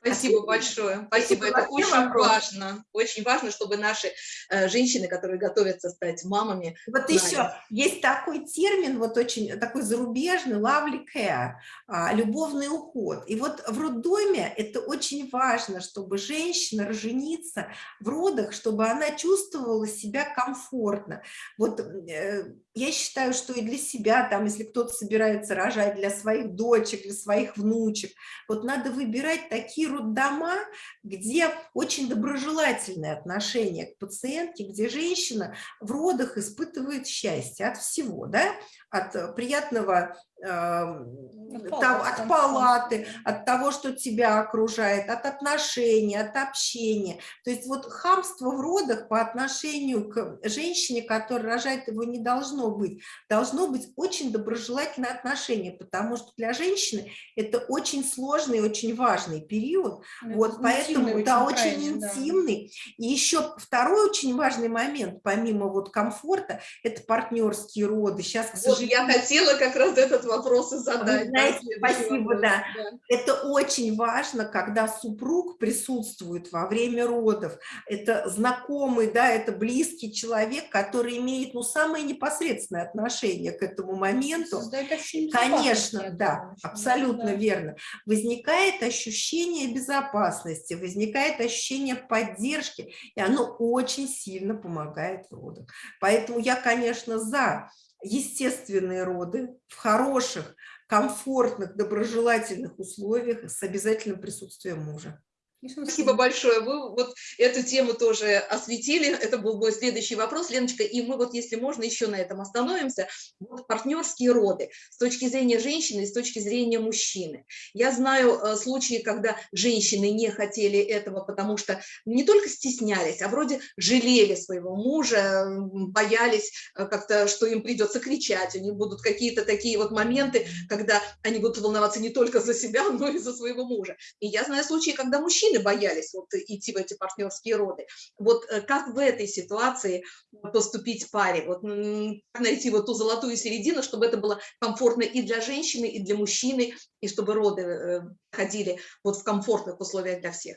Спасибо большое. Спасибо. Это очень вопрос. важно. Очень важно, чтобы наши э, женщины, которые готовятся стать мамами. Вот знали. еще есть такой термин, вот очень такой зарубежный, lovely care, а, любовный уход. И вот в роддоме это очень важно, чтобы женщина роженица в родах, чтобы она чувствовала себя комфортно. Вот э, я считаю, что и для себя, там, если кто-то собирается рожать для своих дочек, для своих внучек, вот надо выбирать такие роддома, где очень доброжелательное отношение к пациентке, где женщина в родах испытывает счастье от всего, да, от приятного От там, палаты, от палаты, от того, что тебя окружает, от отношений, от общения. То есть вот хамство в родах по отношению к женщине, которая рожает, его не должно быть. Должно быть очень доброжелательное отношение, потому что для женщины это очень сложный, очень важный период. Ну, Вот, это поэтому, интимный да, очень крайне, да. интимный. И еще второй очень важный момент, помимо вот комфорта, это партнерские роды. Сейчас, к Вот сожалению, я хотела как раз этот вопрос и задать. да, знаете, следующий спасибо, вопрос. да. Это очень важно, когда супруг присутствует во время родов. Это знакомый, да, это близкий человек, который имеет, ну, самое непосредственное отношение к этому моменту. Создает ощущение Конечно, да, абсолютно да. верно. Возникает ощущение безопасности, возникает ощущение поддержки, и оно очень сильно помогает в родах. Поэтому я, конечно, за естественные роды в хороших, комфортных, доброжелательных условиях с обязательным присутствием мужа. Спасибо большое. Вы вот эту тему тоже осветили. Это был мой следующий вопрос, Леночка. И мы вот, если можно, еще на этом остановимся. Вот партнерские роды с точки зрения женщины и с точки зрения мужчины. Я знаю э, случаи, когда женщины не хотели этого, потому что не только стеснялись, а вроде жалели своего мужа, боялись э, как-то, что им придется кричать, у них будут какие-то такие вот моменты, когда они будут волноваться не только за себя, но и за своего мужа. И я знаю случаи, когда мужчины боялись вот идти в эти партнерские роды. Вот э, как в этой ситуации поступить паре? Вот найти вот ту золотую середину, чтобы это было комфортно и для женщины, и для мужчины, и чтобы роды э, ходили вот в комфортных условиях для всех.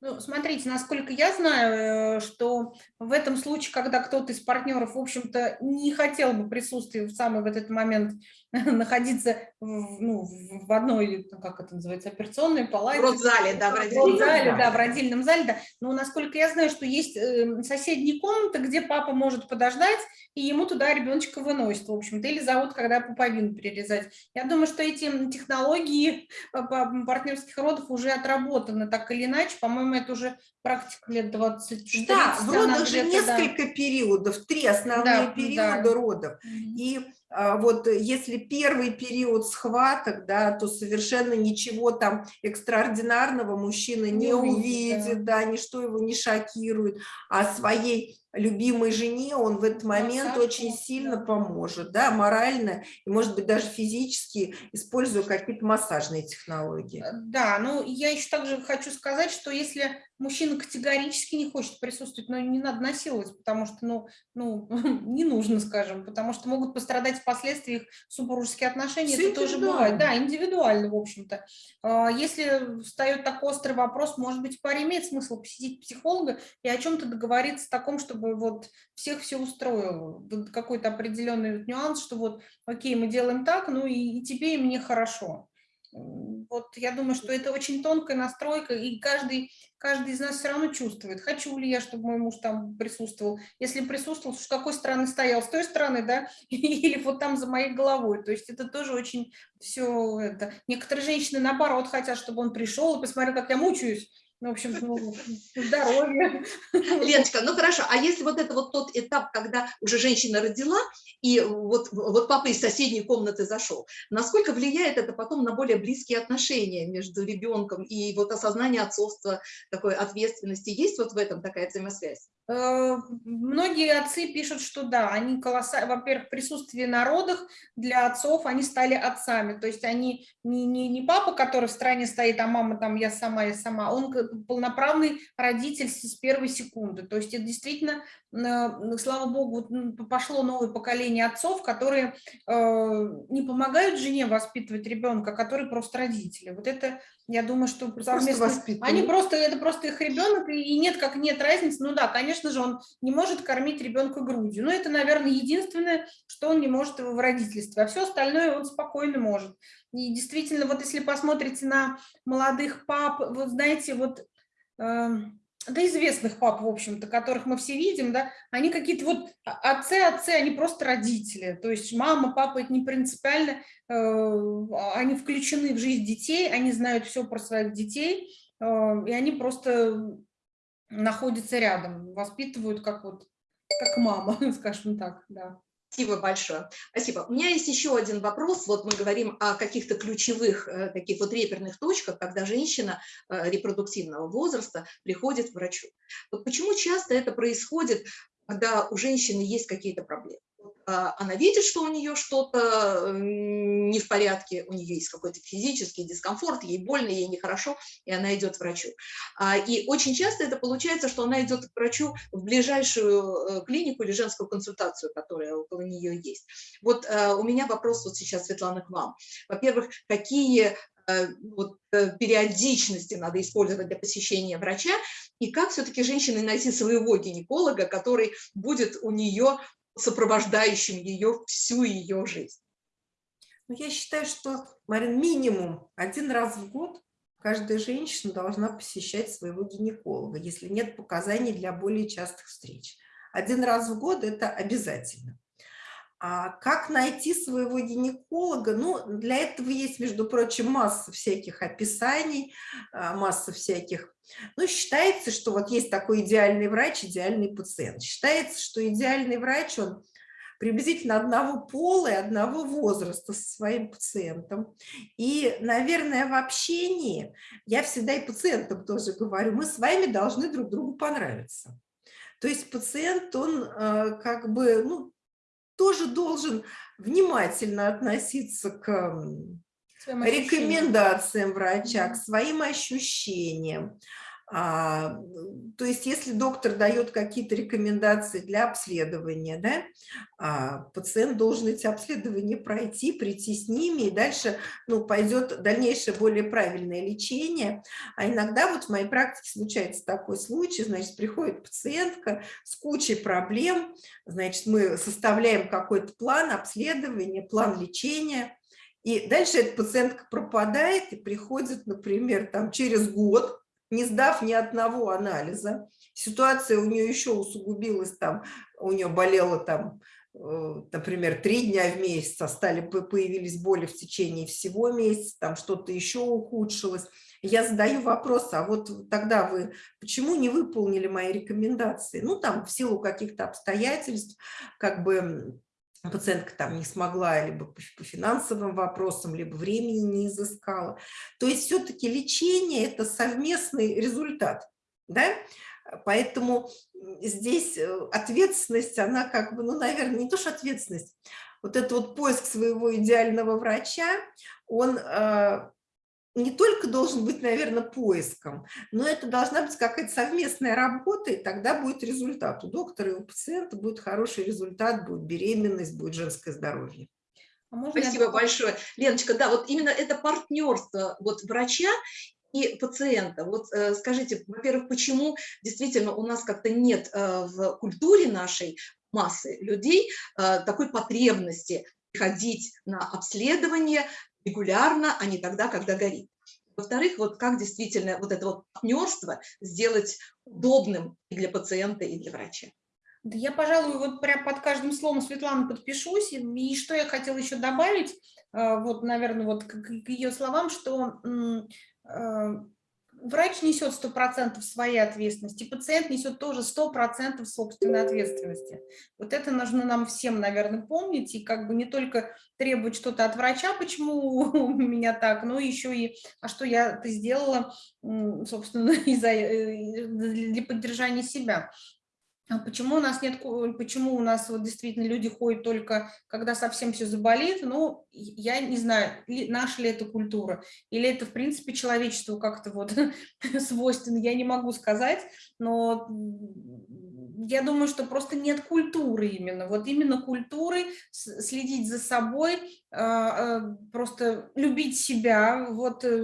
Ну, смотрите, насколько я знаю, э, что в этом случае, когда кто-то из партнеров, в общем-то, не хотел бы присутствия в самый в этот момент находиться в, ну, в одной, ну, как это называется, операционной палате. В родзале, да, в родильном зале. да, в родильном зале, да. Но насколько я знаю, что есть э, соседние комнаты, где папа может подождать, и ему туда ребеночка выносят, в общем-то, или зовут, когда пуповину перерезать. Я думаю, что эти технологии по- партнерских родов уже отработаны так или иначе. По-моему, это уже практика лет 20 Да, в родах же где-то, да. несколько периодов, три основные Да, периода да. родов. И вот э, если первый период схваток, да, то совершенно ничего там экстраординарного мужчина не, Не увидит, увидит, да. ничто его не шокирует, а своей любимой жене он в этот момент Массаж, очень да. сильно поможет, да, морально и, может быть, даже физически, используя какие-то массажные технологии. Э, Да, ну я еще также хочу сказать, что если мужчина категорически не хочет присутствовать, ну не надо насиловать, потому что, ну, ну не нужно, скажем, потому что могут пострадать впоследствии их супружеские отношения, Всё это тоже бывает. Да, индивидуально, в общем-то. А, Если встает так острый вопрос, может быть, паре имеет смысл посетить психолога и о чем-то договориться таком, чтобы вот всех все устроило. Какой-то определенный нюанс, что вот, окей, мы делаем так, ну и, и тебе, и мне хорошо. Вот я думаю, что это очень тонкая настройка, и каждый, каждый из нас все равно чувствует, хочу ли я, чтобы мой муж там присутствовал. Если присутствовал, с какой стороны стоял, с той стороны, да, или вот там за моей головой. То есть это тоже очень все это. Некоторые женщины, наоборот, хотят, чтобы он пришел и посмотрел, как я мучаюсь. Ну, в общем, ну, здоровье. Леночка, ну хорошо, а если вот это вот тот этап, когда уже женщина родила, и вот, вот папа из соседней комнаты зашел, насколько влияет это потом на более близкие отношения между ребенком и вот осознание отцовства, такой ответственности? Есть вот в этом такая взаимосвязь? Э, Многие отцы пишут, что да, они колоссально, во-первых, присутствие на родах для отцов, они стали отцами, то есть они не, не, не папа, который в стране стоит, а мама там я сама, я сама, он полноправный родитель с первой секунды, то есть это действительно, э, слава богу, пошло новое поколение отцов, которые э, не помогают жене воспитывать ребенка, а которые просто родители. Вот это, я думаю, что совместно- воспитывают. Они просто, это просто их ребенок, и нет, как нет разницы. Ну да, конечно же, он не может кормить ребенка грудью. Но это, наверное, единственное, что он не может в родительстве. А все остальное он спокойно может. И действительно, вот если посмотрите на молодых пап, вот знаете, вот эм, да известных пап, в общем-то, которых мы все видим, да, они какие-то вот а- отцы, отцы, они просто родители. То есть мама, папа, это не принципиально, э, они включены в жизнь детей, они знают все про своих детей, э, и они просто находятся рядом, воспитывают как вот, как мама, скажем так, да. Спасибо большое. Спасибо. У меня есть еще один вопрос. Вот мы говорим о каких-то ключевых э, таких вот реперных точках, когда женщина э, репродуктивного возраста приходит к врачу. Вот почему часто это происходит, когда у женщины есть какие-то проблемы? А, она видит, что у нее что-то не в порядке, у нее есть какой-то физический дискомфорт, ей больно, ей нехорошо, и она идет к врачу. А, и очень часто это получается, что она идет к врачу в ближайшую э, клинику или женскую консультацию, которая около нее есть. Вот э, у меня вопрос вот сейчас, Светлана, к вам. Во-первых, какие э, вот, периодичности надо использовать для посещения врача, и как все-таки женщине найти своего гинеколога, который будет у нее сопровождающим ее всю ее жизнь. Ну, я считаю, что, Марин, минимум один раз в год каждая женщина должна посещать своего гинеколога, если нет показаний для более частых встреч. Один раз в год – это обязательно. А как найти своего гинеколога? Ну, для этого есть, между прочим, масса всяких описаний, а, масса всяких... Ну, считается, что вот есть такой идеальный врач, идеальный пациент. Считается, что идеальный врач, он приблизительно одного пола и одного возраста со своим пациентом. И, наверное, в общении, я всегда и пациентам тоже говорю, мы с вами должны друг другу понравиться. То есть пациент, он э, как бы, ну, тоже должен внимательно относиться к рекомендациям врача, к своим ощущениям. А, то есть, если доктор дает какие-то рекомендации для обследования, да, а, пациент должен эти обследования пройти, прийти с ними, и дальше ну, пойдет дальнейшее более правильное лечение. А иногда вот в моей практике случается такой случай, значит, приходит пациентка с кучей проблем, значит, мы составляем какой-то план обследования, план лечения, и дальше эта пациентка пропадает и приходит, например, там, через год, не сдав ни одного анализа. Ситуация у нее еще усугубилась, там, у нее болело там, э, например, три дня в месяц, а стали, появились боли в течение всего месяца, там что-то еще ухудшилось. Я задаю вопрос, а вот тогда вы почему не выполнили мои рекомендации? Ну, там, в силу каких-то обстоятельств, как бы пациентка там не смогла либо по финансовым вопросам, либо времени не изыскала. То есть все-таки лечение – это совместный результат. Да? Поэтому здесь э, ответственность, она как бы, ну, наверное, не то, что ответственность, вот этот вот поиск своего идеального врача, он э, не только должен быть, наверное, поиском, но это должна быть какая-то совместная работа, и тогда будет результат. У доктора и у пациента будет хороший результат, будет беременность, будет женское здоровье. А Спасибо я... большое. Леночка, да, вот именно это партнерство вот врача и пациента. Вот э, скажите, во-первых, почему действительно у нас как-то нет э, в культуре нашей массы людей э, такой потребности ходить на обследование, регулярно, а не тогда, когда горит. Во-вторых, вот как действительно вот это вот партнерство сделать удобным и для пациента, и для врача. Да я, пожалуй, вот прям под каждым словом Светланы подпишусь. И что я хотела еще добавить, э, вот, наверное, вот к ее словам, что э, врач несет 100% своей ответственности, пациент несет тоже 100% собственной ответственности. Вот это нужно нам всем, наверное, помнить, и как бы не только требовать что-то от врача, почему у меня так, но еще и, а что я ты сделала, собственно, э, для поддержания себя. А почему у нас нет, почему у нас вот действительно люди ходят только, когда совсем все заболит, ну, я не знаю, наша ли это культура, или это, в принципе, человечеству как-то вот свойственно, я не могу сказать, но я думаю, что просто нет культуры именно, вот именно культуры, следить за собой, а, а, просто любить себя, вот, э,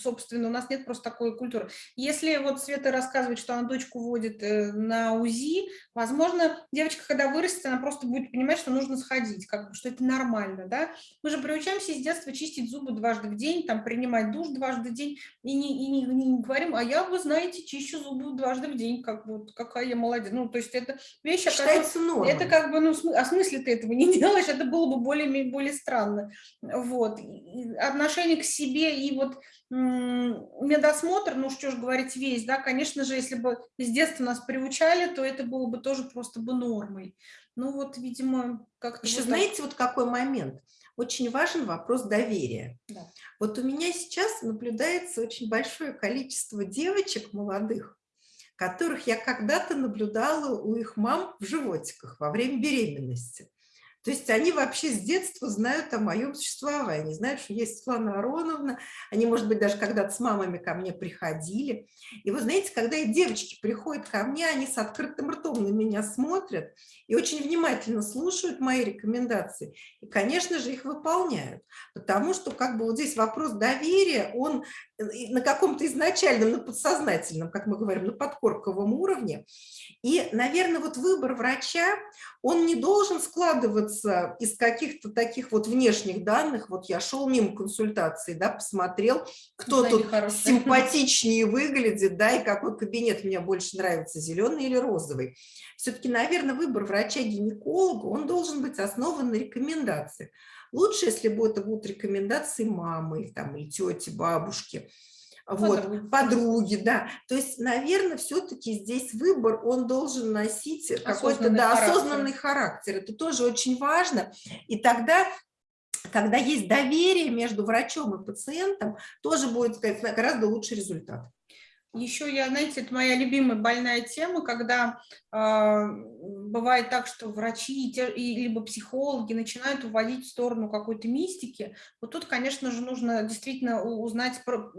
собственно, у нас нет просто такой культуры. Если вот Света рассказывает, что она дочку водит э, на УЗИ, возможно, девочка, когда вырастет, она просто будет понимать, что нужно сходить, как бы, что это нормально, да. Мы же приучаемся с детства чистить зубы дважды в день, там, принимать душ дважды в день, и не, и не, не говорим, а я, вы знаете, чищу зубы дважды в день, как вот, какая я молодец. Ну, то есть это вещь, Считается нормой. это как бы, ну, а смысле ты этого не делаешь, это было бы более, более странно. Вот. И отношение к себе и вот медосмотр, ну что ж говорить весь, да, конечно же, если бы с детства нас приучали, то это было бы тоже просто бы нормой. Ну вот, видимо, как-то... Еще вот знаете, вот какой момент? Очень важен вопрос доверия. Да. Вот у меня сейчас наблюдается очень большое количество девочек молодых, которых я когда-то наблюдала у их мам в животиках во время беременности. То есть они вообще с детства знают о моем существовании, знают, что есть Светлана Ароновна, они, может быть, даже когда-то с мамами ко мне приходили. И вы знаете, когда и девочки приходят ко мне, они с открытым ртом на меня смотрят и очень внимательно слушают мои рекомендации. И, конечно же, их выполняют. Потому что как бы вот здесь вопрос доверия, он на каком-то изначальном, на подсознательном, как мы говорим, на подкорковом уровне. И, наверное, вот выбор врача, он не должен складываться из каких-то таких вот внешних данных. Вот я шел мимо консультации, да, посмотрел, кто Знаете, тут хорошие. симпатичнее выглядит, да, и какой кабинет мне больше нравится, зеленый или розовый. Все-таки, наверное, выбор врача-гинеколога, он должен быть основан на рекомендациях. Лучше, если бы это будут рекомендации мамы или, там, или тети, бабушки, вот, Подруги. подруги, да. То есть, наверное, все-таки здесь выбор, он должен носить какой-то Осознанный да, характер. осознанный характер. Это тоже очень важно. И тогда, когда есть доверие между врачом и пациентом, тоже будет сказать, гораздо лучший результат. Еще я, знаете, это моя любимая больная тема, когда э, бывает так, что врачи и те- и либо психологи начинают уводить в сторону какой-то мистики. Вот тут, конечно же, нужно действительно узнать, про,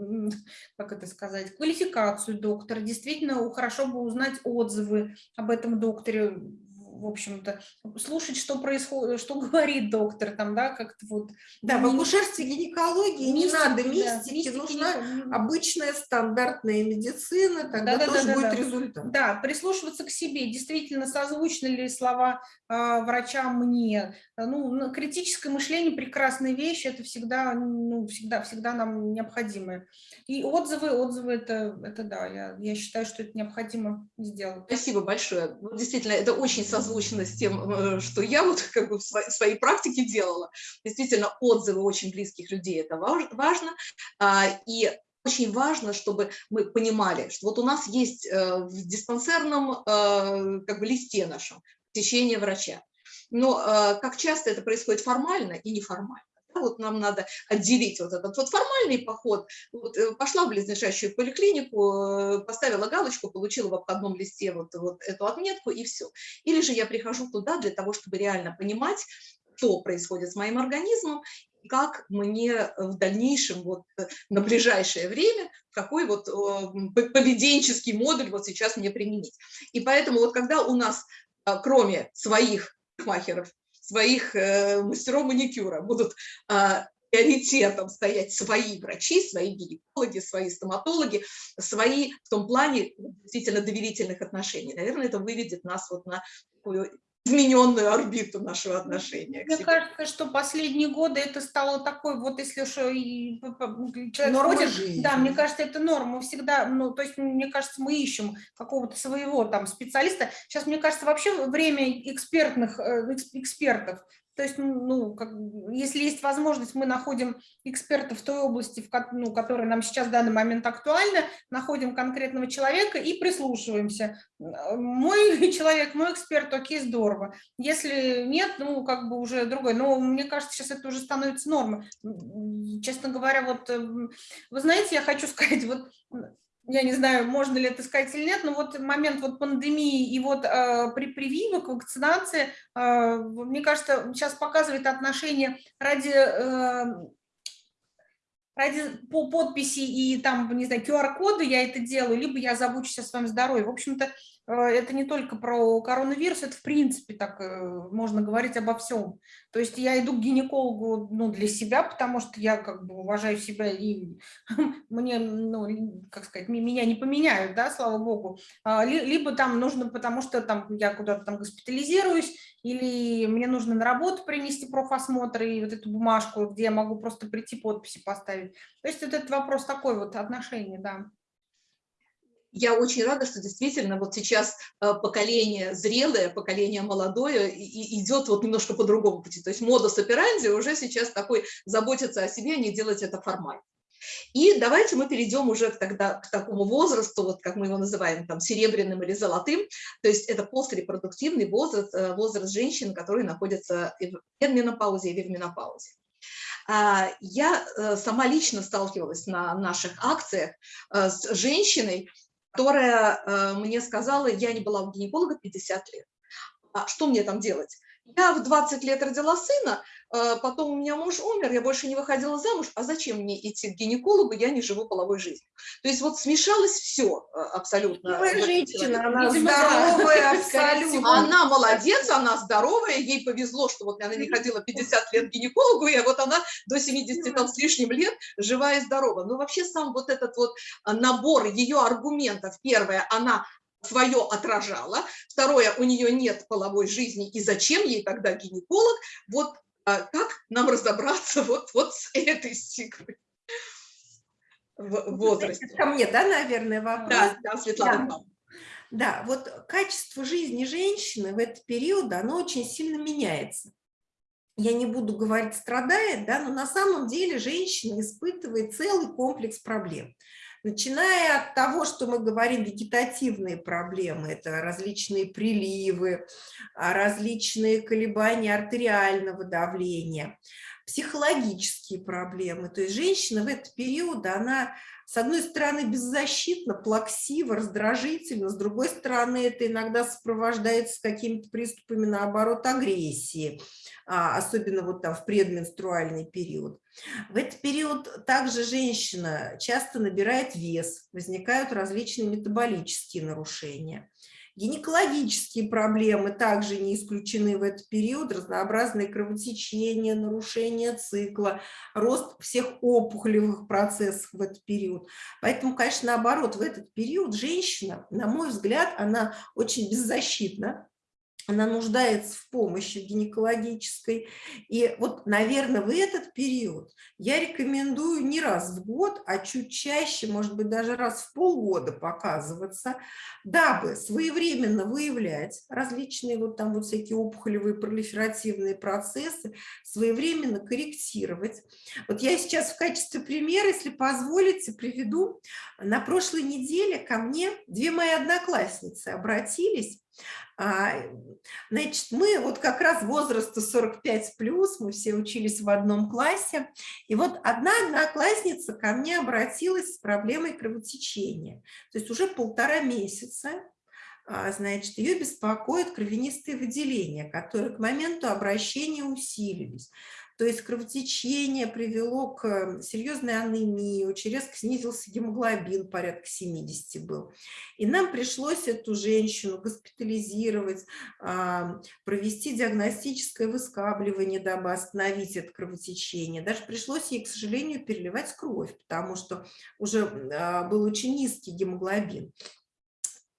как это сказать, квалификацию доктора. Действительно, хорошо бы узнать отзывы об этом докторе, в общем-то, слушать, что происходит, что говорит доктор, там, да, как-то вот. Да, в Не- акушерстве гинекологии не мистики, надо да, мистики, мистики нужна не- обычная стандартная медицина, тогда тоже Да-да-да-да-да. будет результат. Да, прислушиваться к себе, действительно созвучны ли слова э, врача мне. Ну, критическое мышление прекрасная вещь, это всегда, ну, всегда, всегда нам необходимо. И отзывы, отзывы, это, это да, я, я считаю, что это необходимо сделать. Спасибо большое. Вот действительно, это очень созвучно с тем, э, что я вот как бы в сво- своей практике делала. Действительно, отзывы очень близких людей – это важ- важно. А, И очень важно, чтобы мы понимали, что вот у нас есть э, в диспансерном э, как бы листе нашем посещение врача. Но как часто это происходит формально и неформально. Вот нам надо отделить вот этот вот формальный поход. Вот, э, пошла в близлежащую поликлинику, э, поставила галочку, получила в обходном листе вот, вот эту отметку и все. Или же я прихожу туда для того, чтобы реально понимать, что происходит с моим организмом, как мне в дальнейшем, вот, э, на ближайшее время, какой вот поведенческий модуль вот сейчас мне применить. И поэтому вот когда у нас, кроме своих махеров, своих э, мастеров маникюра будут а, приоритетом стоять свои врачи, свои гинекологи, свои стоматологи, свои в том плане действительно доверительных отношений. Наверное, это выведет нас вот на такую измененную орбиту нашего отношения Мне кажется, что последние годы это стало такой, вот если что, и п- п- человек ходит, жизни. да, мне кажется, это норма всегда, ну, то есть, мне кажется, мы ищем какого-то своего там специалиста. Сейчас, мне кажется, вообще время экспертных, э, экс- экспертов. То есть, ну, как, если есть возможность, мы находим экспертов в той области, в, ну, которая нам сейчас в данный момент актуальна, находим конкретного человека и прислушиваемся. Мой человек, мой эксперт, окей, здорово. Если нет, ну, как бы уже другой. Но мне кажется, сейчас это уже становится нормой. Честно говоря, вот, э, м, вы знаете, я хочу сказать, вот, я не знаю, можно ли это сказать или нет, но вот момент вот пандемии и вот э, при прививок, вакцинации, э, мне кажется, сейчас показывает отношение ради э, ради по подписи и там, не знаю, QR-коды я это делаю, либо я забочусь о своем здоровье. В общем-то, э, это не только про коронавирус, это в принципе так э, можно говорить обо всем. То есть я иду к гинекологу ну, для себя, потому что я как бы уважаю себя и мне, ну, как сказать, меня не поменяют, да, слава богу. А, ли- Либо там нужно, потому что там я куда-то там госпитализируюсь, или мне нужно на работу принести профосмотр и вот эту бумажку, где я могу просто прийти подписи поставить. То есть вот этот вопрос такой вот отношения, да. Я очень рада, что действительно вот сейчас э, поколение зрелое, поколение молодое и- идет вот немножко по другому пути. То есть модус операнди уже сейчас такой заботиться о себе, а не делать это формально. И давайте мы перейдем уже тогда к такому возрасту, вот как мы его называем, там, серебряным или золотым, то есть это пострепродуктивный возраст, э, возраст женщин, которые находятся в менопаузе или в менопаузе. А, я э, сама лично сталкивалась на наших акциях э, с женщиной, которая мне сказала, я не была у гинеколога 50 лет. А что мне там делать? Я в 20 лет родила сына, а, потом у меня муж умер, я больше не выходила замуж, а зачем мне идти к гинекологу, я не живу половой жизнью. То есть вот смешалось все а, абсолютно. Моя женщина, она здоровая абсолютно. Она молодец, она здоровая, ей повезло, что вот она не ходила 50 лет к гинекологу, и вот она до 70 там, с лишним лет жива и здорова. Но вообще сам вот этот вот а, набор ее аргументов, первое, она свое отражала, второе, у нее нет половой жизни, и зачем ей тогда гинеколог, вот а как нам разобраться вот, вот с этой стигмой в возрасте? Ко мне, да, наверное, вопрос? Да, да Светлана. Да. Да, вот качество жизни женщины в этот период, оно очень сильно меняется. Я не буду говорить страдает, да, но на самом деле женщина испытывает целый комплекс проблем. Начиная от того, что мы говорим вегетативные проблемы, это различные приливы, а, различные колебания артериального давления, психологические проблемы. То есть женщина в этот период, она с одной стороны, беззащитно, плаксиво, раздражительно, с другой стороны, это иногда сопровождается какими-то приступами, наоборот, агрессии, а, особенно вот там в предменструальный период. В этот период также женщина часто набирает вес, возникают различные метаболические нарушения. Гинекологические проблемы также не исключены в этот период, разнообразные кровотечения, нарушения цикла, рост всех опухолевых процессов в этот период. Поэтому, конечно, наоборот, в этот период женщина, на мой взгляд, она очень беззащитна, она нуждается в помощи гинекологической. И вот, наверное, в этот период я рекомендую не раз в год, а чуть чаще, может быть, даже раз в полгода показываться, дабы своевременно выявлять различные вот там вот всякие опухолевые пролиферативные процессы, своевременно корректировать. Вот я сейчас в качестве примера, если позволите, приведу. На прошлой неделе ко мне две мои одноклассницы обратились значит, мы вот как раз возраста 45 плюс, мы все учились в одном классе, и вот одна одноклассница ко мне обратилась с проблемой кровотечения, то есть уже полтора месяца, а, значит, ее беспокоят кровянистые выделения, которые к моменту обращения усилились. То есть кровотечение привело к серьезной анемии, очень резко снизился гемоглобин, порядка 70 был. И нам пришлось эту женщину госпитализировать, провести диагностическое выскабливание, дабы остановить это кровотечение. Даже пришлось ей, к сожалению, переливать кровь, потому что уже а, был очень низкий гемоглобин.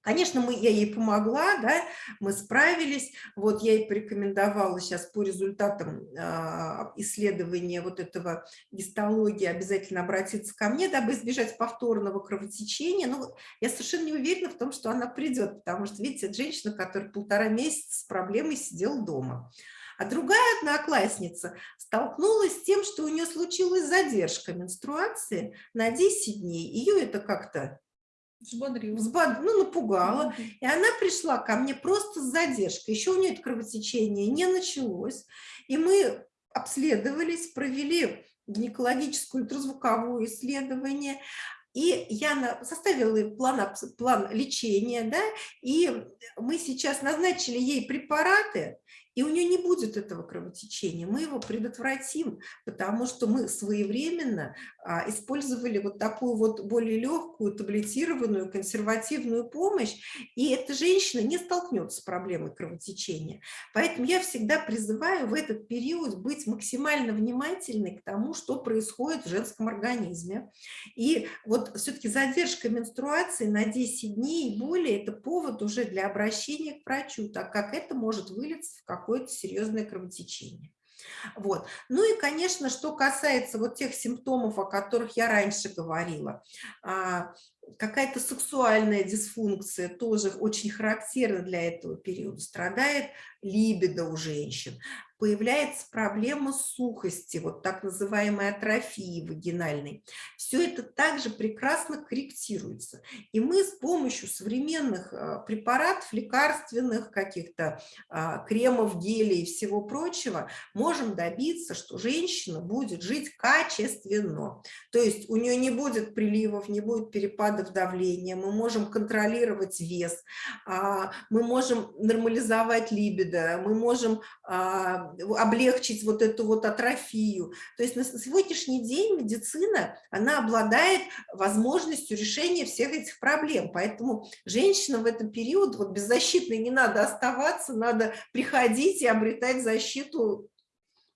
Конечно, мы, я ей помогла, да, мы справились. Вот я ей порекомендовала сейчас по результатам э, исследования вот этого гистологии обязательно обратиться ко мне, дабы избежать повторного кровотечения. Но я совершенно не уверена в том, что она придет, потому что, видите, это женщина, которая полтора месяца с проблемой сидела дома. А другая одноклассница столкнулась с тем, что у нее случилась задержка менструации на 10 дней. Ее это как-то Взбодрила. Взбод... Ну, напугала. И она пришла ко мне просто с задержкой. Еще у нее это кровотечение не началось. И мы обследовались, провели гинекологическое ультразвуковое исследование. И я составила план, план лечения, да, и мы сейчас назначили ей препараты, и у нее не будет этого кровотечения. Мы его предотвратим, потому что мы своевременно а, использовали вот такую вот более легкую, таблетированную, консервативную помощь, и эта женщина не столкнется с проблемой кровотечения. Поэтому я всегда призываю в этот период быть максимально внимательной к тому, что происходит в женском организме. И вот все-таки задержка менструации на 10 дней и более – это повод уже для обращения к врачу, так как это может вылиться в какое-то серьезное кровотечение. Вот. Ну и, конечно, что касается вот тех симптомов, о которых я раньше говорила, а, какая-то сексуальная дисфункция тоже очень характерна для этого периода, страдает либидо у женщин, появляется проблема сухости, вот так называемой атрофии вагинальной. Все это также прекрасно корректируется. И мы с помощью современных а, препаратов, лекарственных каких-то а, кремов, гелей и всего прочего можем добиться, что женщина будет жить качественно. То есть у нее не будет приливов, не будет перепадов давления, мы можем контролировать вес, а, мы можем нормализовать либидо, мы можем облегчить вот эту вот атрофию. То есть на сегодняшний день медицина, она обладает возможностью решения всех этих проблем. Поэтому женщина в этот период вот беззащитной не надо оставаться, надо приходить и обретать защиту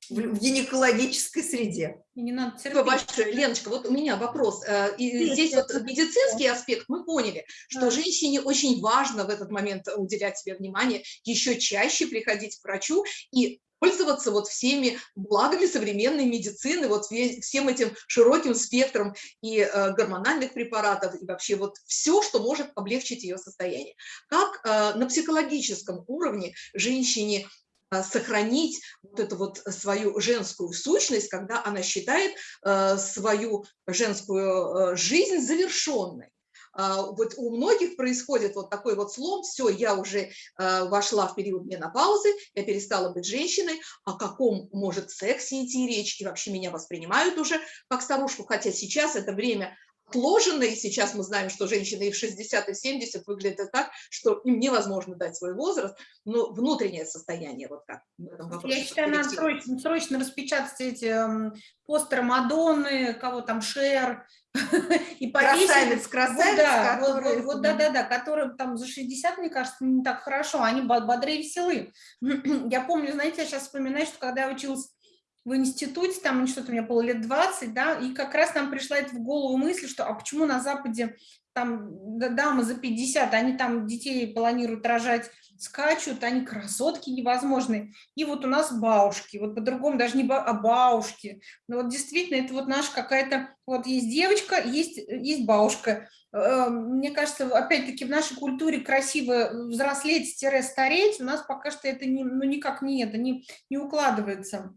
в гинекологической среде. И не надо терпеть. большое. Леночка, вот у меня вопрос. Э, и здесь вот медицинский аспект мы поняли, что да. женщине очень важно в этот момент уделять себе внимание, еще чаще приходить к врачу и пользоваться вот всеми благами современной медицины, вот всем этим широким спектром и э, гормональных препаратов, и вообще вот все, что может облегчить ее состояние. Как э, на психологическом уровне женщине э, сохранить вот эту вот свою женскую сущность, когда она считает э, свою женскую э, жизнь завершенной. А, вот у многих происходит вот такой вот слом, все, я уже а, вошла в период менопаузы, я перестала быть женщиной, о каком может сексе идти речь, и вообще меня воспринимают уже как старушку, хотя сейчас это время отложено, и сейчас мы знаем, что женщины и в 60, и в 70 выглядят так, что им невозможно дать свой возраст, но внутреннее состояние вот как в этом вопросе. Я считаю, надо срочно, срочно распечатать эти эм, постеры Мадонны, кого там, Шер, и красавец, красавец, да, который... вот, вот, да, да, да, которым там за 60, мне кажется, не так хорошо, они бодрее веселы. Я помню, знаете, я сейчас вспоминаю, что когда я училась в институте, там что-то у меня было лет 20, да, и как раз нам пришла это в голову мысль, что а почему на Западе там дамы за 50, они там детей планируют рожать, скачут, они красотки невозможные. И вот у нас бабушки, вот по-другому даже не ба, а бабушки. Но вот действительно это вот наша какая-то, вот есть девочка, есть, есть бабушка. Э, мне кажется, опять-таки в нашей культуре красиво взрослеть-стареть, у нас пока что это не, ну, никак не это, не, не укладывается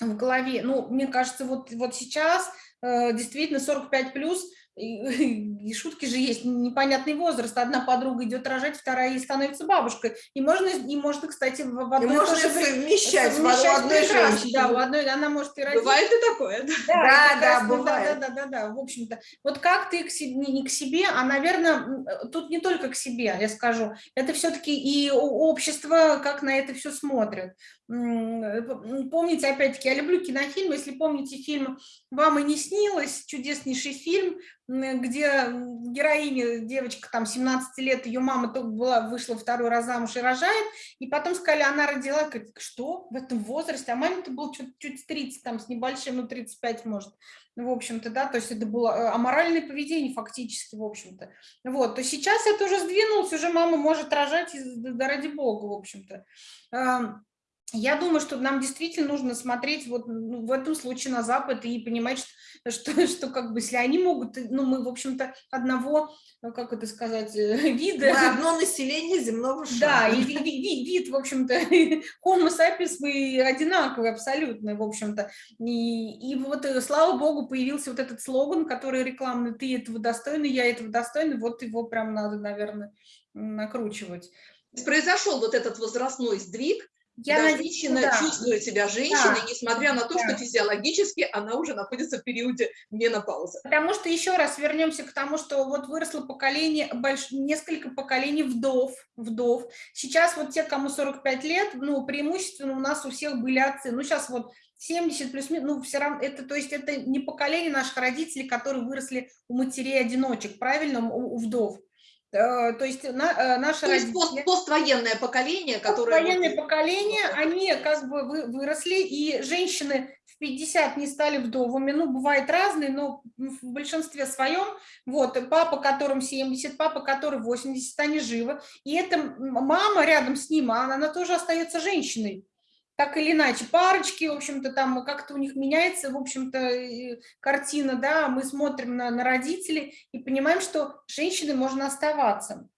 в голове. Ну, мне кажется, вот, вот сейчас э, действительно 45 плюс и, и шутки же есть, непонятный возраст. Одна подруга идет рожать, вторая ей становится бабушкой. И можно, и можно кстати, в одной и можно совмещать, совмещать в одной женщине. Да, у одной, она может и родить. Бывает и такое. Да, да, да, бывает. Да, да, да, да, в общем-то. Вот как ты к себе, не к себе, а, наверное, тут не только к себе, я скажу. Это все-таки и общество, как на это все смотрит. Помните, опять-таки, я люблю кинофильмы. Если помните фильм «Вам и не снилось», чудеснейший фильм, где героиня, девочка там 17 лет, ее мама только была, вышла второй раз замуж и рожает, и потом сказали, она родила, говорит, что? В этом возрасте, а маме-то было чуть-чуть 30, там с небольшим, ну 35 может, в общем-то, да, то есть это было э, аморальное поведение фактически, в общем-то, вот, то сейчас это уже сдвинулось, уже мама может рожать, да ради бога, в общем-то, я думаю, что нам действительно нужно смотреть вот ну, в этом случае на Запад и понимать, что, что, что как бы если они могут, ну мы, в общем-то, одного, ну, как это сказать, вида. Мы одно население земного шара. Да, и вид, вид, вид в общем-то, homo sapiens мы одинаковые абсолютно, в общем-то. И, и вот, э, слава богу, появился вот этот слоган, который рекламный, ты этого достойный, я этого достойный, вот его прям надо, наверное, накручивать. Произошел вот этот возрастной сдвиг, я да, женщина да. чувствует себя женщиной, да. несмотря на то, да. что физиологически она уже находится в периоде менопаузы. Потому что еще раз вернемся к тому, что вот выросло поколение, больш... несколько поколений вдов, вдов. Сейчас вот те, кому 45 лет, ну, преимущественно у нас у всех были отцы. Ну, сейчас вот 70 плюс минус, ну, все равно, это, то есть это не поколение наших родителей, которые выросли у матерей-одиночек, правильно, у, у вдов. Э, то есть на, э, наши То есть пост, поствоенное поколение, которое... Поствоенное поколение, они как бы выросли, и женщины в 50 не стали вдовами, ну, бывает разные, но в большинстве своем, вот, папа, которым 70, папа, который 80, они живы, и эта мама рядом с ним, она, она тоже остается женщиной так или иначе, парочки, в общем-то, там как-то у них меняется, в общем-то, картина, да, мы смотрим на, на родителей и понимаем, что женщины можно оставаться.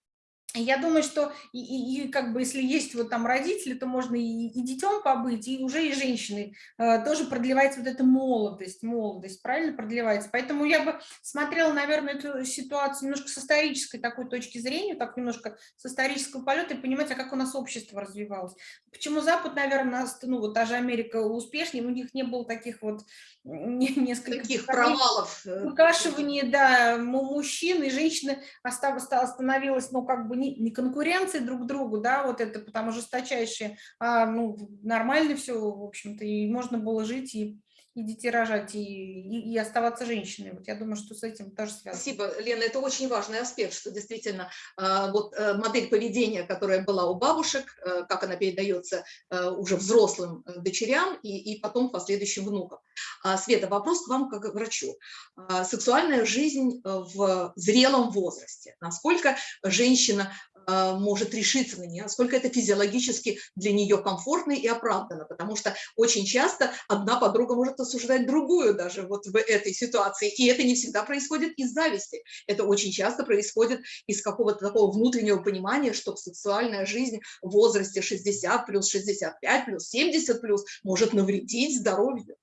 Я думаю, что и, и, и как бы если есть вот там родители, то можно и, и детем побыть, и уже и женщины э, тоже продлевается вот эта молодость, молодость, правильно продлевается. Поэтому я бы смотрела, наверное, эту ситуацию немножко с исторической такой точки зрения, так немножко с исторического полета и понимать, а как у нас общество развивалось. Почему Запад, наверное, ну вот даже Америка успешнее, у них не было таких вот несколько... Таких провалов. Э, выкашивание, да, мужчин и женщины остановилось, ну, как бы не, не конкуренции друг другу, да, вот это потому жесточайшие, а, ну, нормально все, в общем-то, и можно было жить и и детей рожать, и, и, и оставаться женщиной. Вот я думаю, что с этим тоже связано. Спасибо, Лена, это очень важный аспект, что действительно а, вот э, модель поведения, которая была у бабушек, э, как она передается э, уже взрослым дочерям и, и потом последующим внукам. А, Света, вопрос к вам как к врачу. А, сексуальная жизнь в зрелом возрасте. Насколько женщина может решиться на нее, насколько это физиологически для нее комфортно и оправданно, потому что очень часто одна подруга может осуждать другую даже вот в этой ситуации. И это не всегда происходит из зависти. Это очень часто происходит из какого-то такого внутреннего понимания, что сексуальная жизнь в возрасте 60 плюс 65 плюс 70 плюс может навредить здоровью.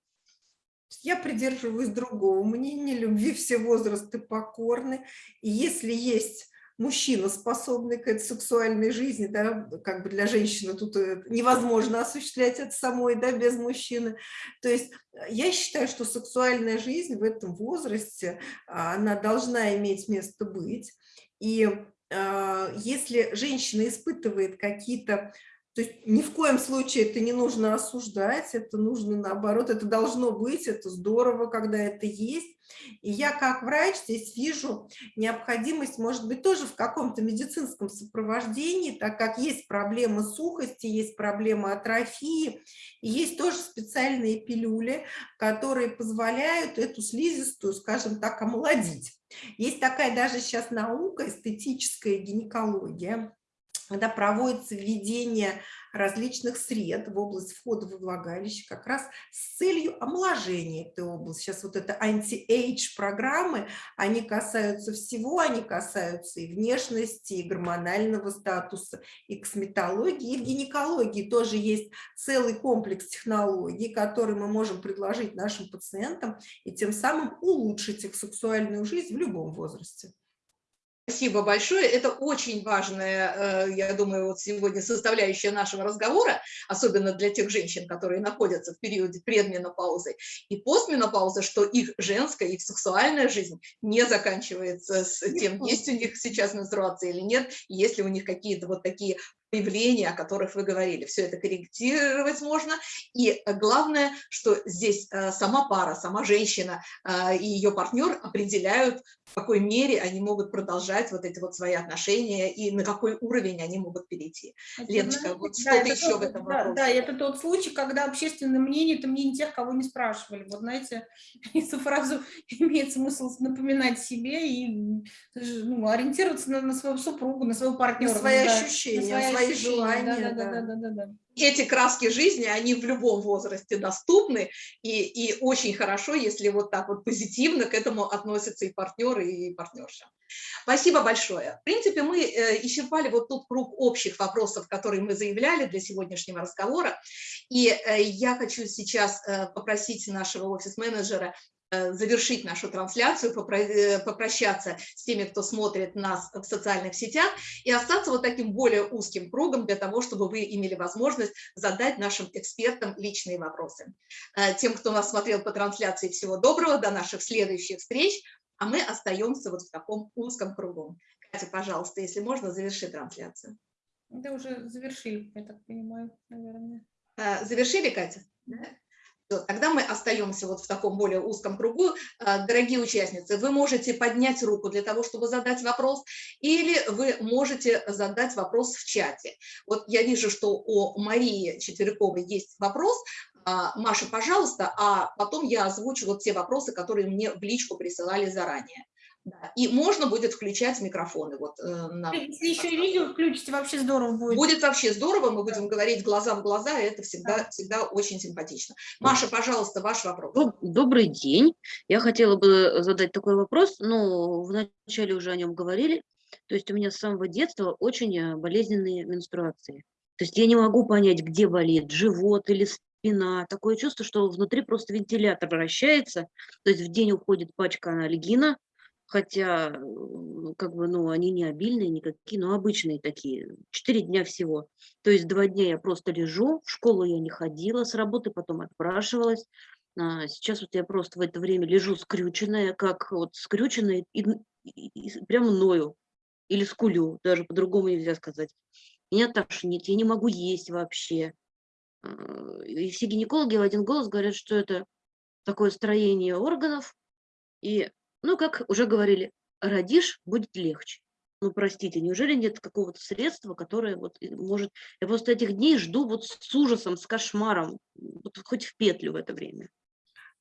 Я придерживаюсь другого мнения, любви все возрасты покорны. И если есть мужчина, способный к этой сексуальной жизни, да, как бы для женщины тут э, невозможно осуществлять это самой, да, без мужчины. То есть э, я считаю, что сексуальная жизнь в этом возрасте, а, она должна иметь место быть. И а, если женщина испытывает какие-то то есть ни в коем случае это не нужно осуждать, это нужно наоборот, это должно быть, это здорово, когда это есть. И я как врач здесь вижу необходимость, может быть, тоже в каком-то медицинском сопровождении, так как есть проблемы сухости, есть проблемы атрофии, и есть тоже специальные пилюли, которые позволяют эту слизистую, скажем так, омолодить. Есть такая даже сейчас наука, эстетическая гинекология, когда проводится введение различных сред в область входа во влагалище как раз с целью омоложения этой области. Сейчас вот это anti-age программы, они касаются всего, они касаются и внешности, и гормонального статуса, и косметологии, и в гинекологии тоже есть целый комплекс технологий, которые мы можем предложить нашим пациентам и тем самым улучшить их сексуальную жизнь в любом возрасте. Спасибо большое. Это очень важная, э, я думаю, вот сегодня составляющая нашего разговора, особенно для тех женщин, которые находятся в периоде предменопаузы и постменопаузы, что их женская, их сексуальная жизнь не заканчивается с тем, есть у них сейчас менструация или нет, если у них какие-то вот такие проявления, о которых вы говорили. Все это корректировать можно. И главное, что здесь э, сама пара, сама женщина э, и ее партнер определяют, в какой мере они могут продолжать вот эти вот свои отношения и на какой уровень они могут перейти. Это, Леночка, вот да, что-то еще тот, в этом да, вопросе. Да, это тот случай, когда общественное мнение – это мнение тех, кого не спрашивали. Вот знаете, эту фразу имеет смысл напоминать себе и ну, ориентироваться на, на свою супругу, на своего партнера. На свои да, ощущения, на свои свои желания. Да, да, да, да, да, Эти краски жизни, они в любом возрасте доступны, и, и очень хорошо, если вот так вот позитивно к этому относятся и партнеры, и партнерша. Спасибо большое. В принципе, мы э, исчерпали вот тот круг общих вопросов, которые мы заявляли для сегодняшнего разговора, и э, я хочу сейчас э, попросить нашего офис-менеджера завершить нашу трансляцию, э, попрощаться с теми, кто смотрит нас в социальных сетях, и остаться вот таким более узким кругом для того, чтобы вы имели возможность задать нашим экспертам личные вопросы. Э, тем, кто нас смотрел по трансляции, всего доброго, до наших следующих встреч, а мы остаемся вот в таком узком кругу. Катя, пожалуйста, если можно, заверши трансляцию. Да уже завершили, я так понимаю, наверное. Завершили, Катя? Да. Тогда мы остаемся вот в таком более узком кругу. А, дорогие участницы, вы можете поднять руку для того, чтобы задать вопрос, или вы можете задать вопрос в чате. Вот я вижу, что у Марии Четверяковой есть вопрос. А, Маша, пожалуйста, а потом я озвучу вот те вопросы, которые мне в личку присылали заранее. Да. И можно будет включать микрофоны. Вот, э, на... Если еще и видео включите, вообще здорово будет. Будет вообще здорово, мы будем говорить глаза в глаза, и это всегда, да. всегда очень симпатично. Маша, пожалуйста, ваш вопрос. Добрый день. Я хотела бы задать такой вопрос, ну, вначале уже о нем говорили. То есть у меня с самого детства очень э, болезненные менструации. То есть я не могу понять, где болит, живот или спина. Такое чувство, что внутри просто вентилятор вращается. То есть в день уходит пачка анальгина, хотя как бы, ну, они не обильные никакие, но обычные такие. Четыре дня всего. То есть два дня я просто лежу, в школу я не ходила, с работы потом отпрашивалась. А сейчас вот я просто в это время лежу скрюченная, как вот скрюченная, и, и, и прямо ною или скулю, даже по-другому нельзя сказать. Меня тошнит, я не могу есть вообще. А, и все гинекологи в один голос говорят, что это такое строение органов. И, ну, как уже говорили, родишь, будет легче. Ну, простите, неужели нет какого-то средства, которое вот может... Я просто этих дней жду вот с ужасом, с кошмаром, вот хоть в петлю в это время.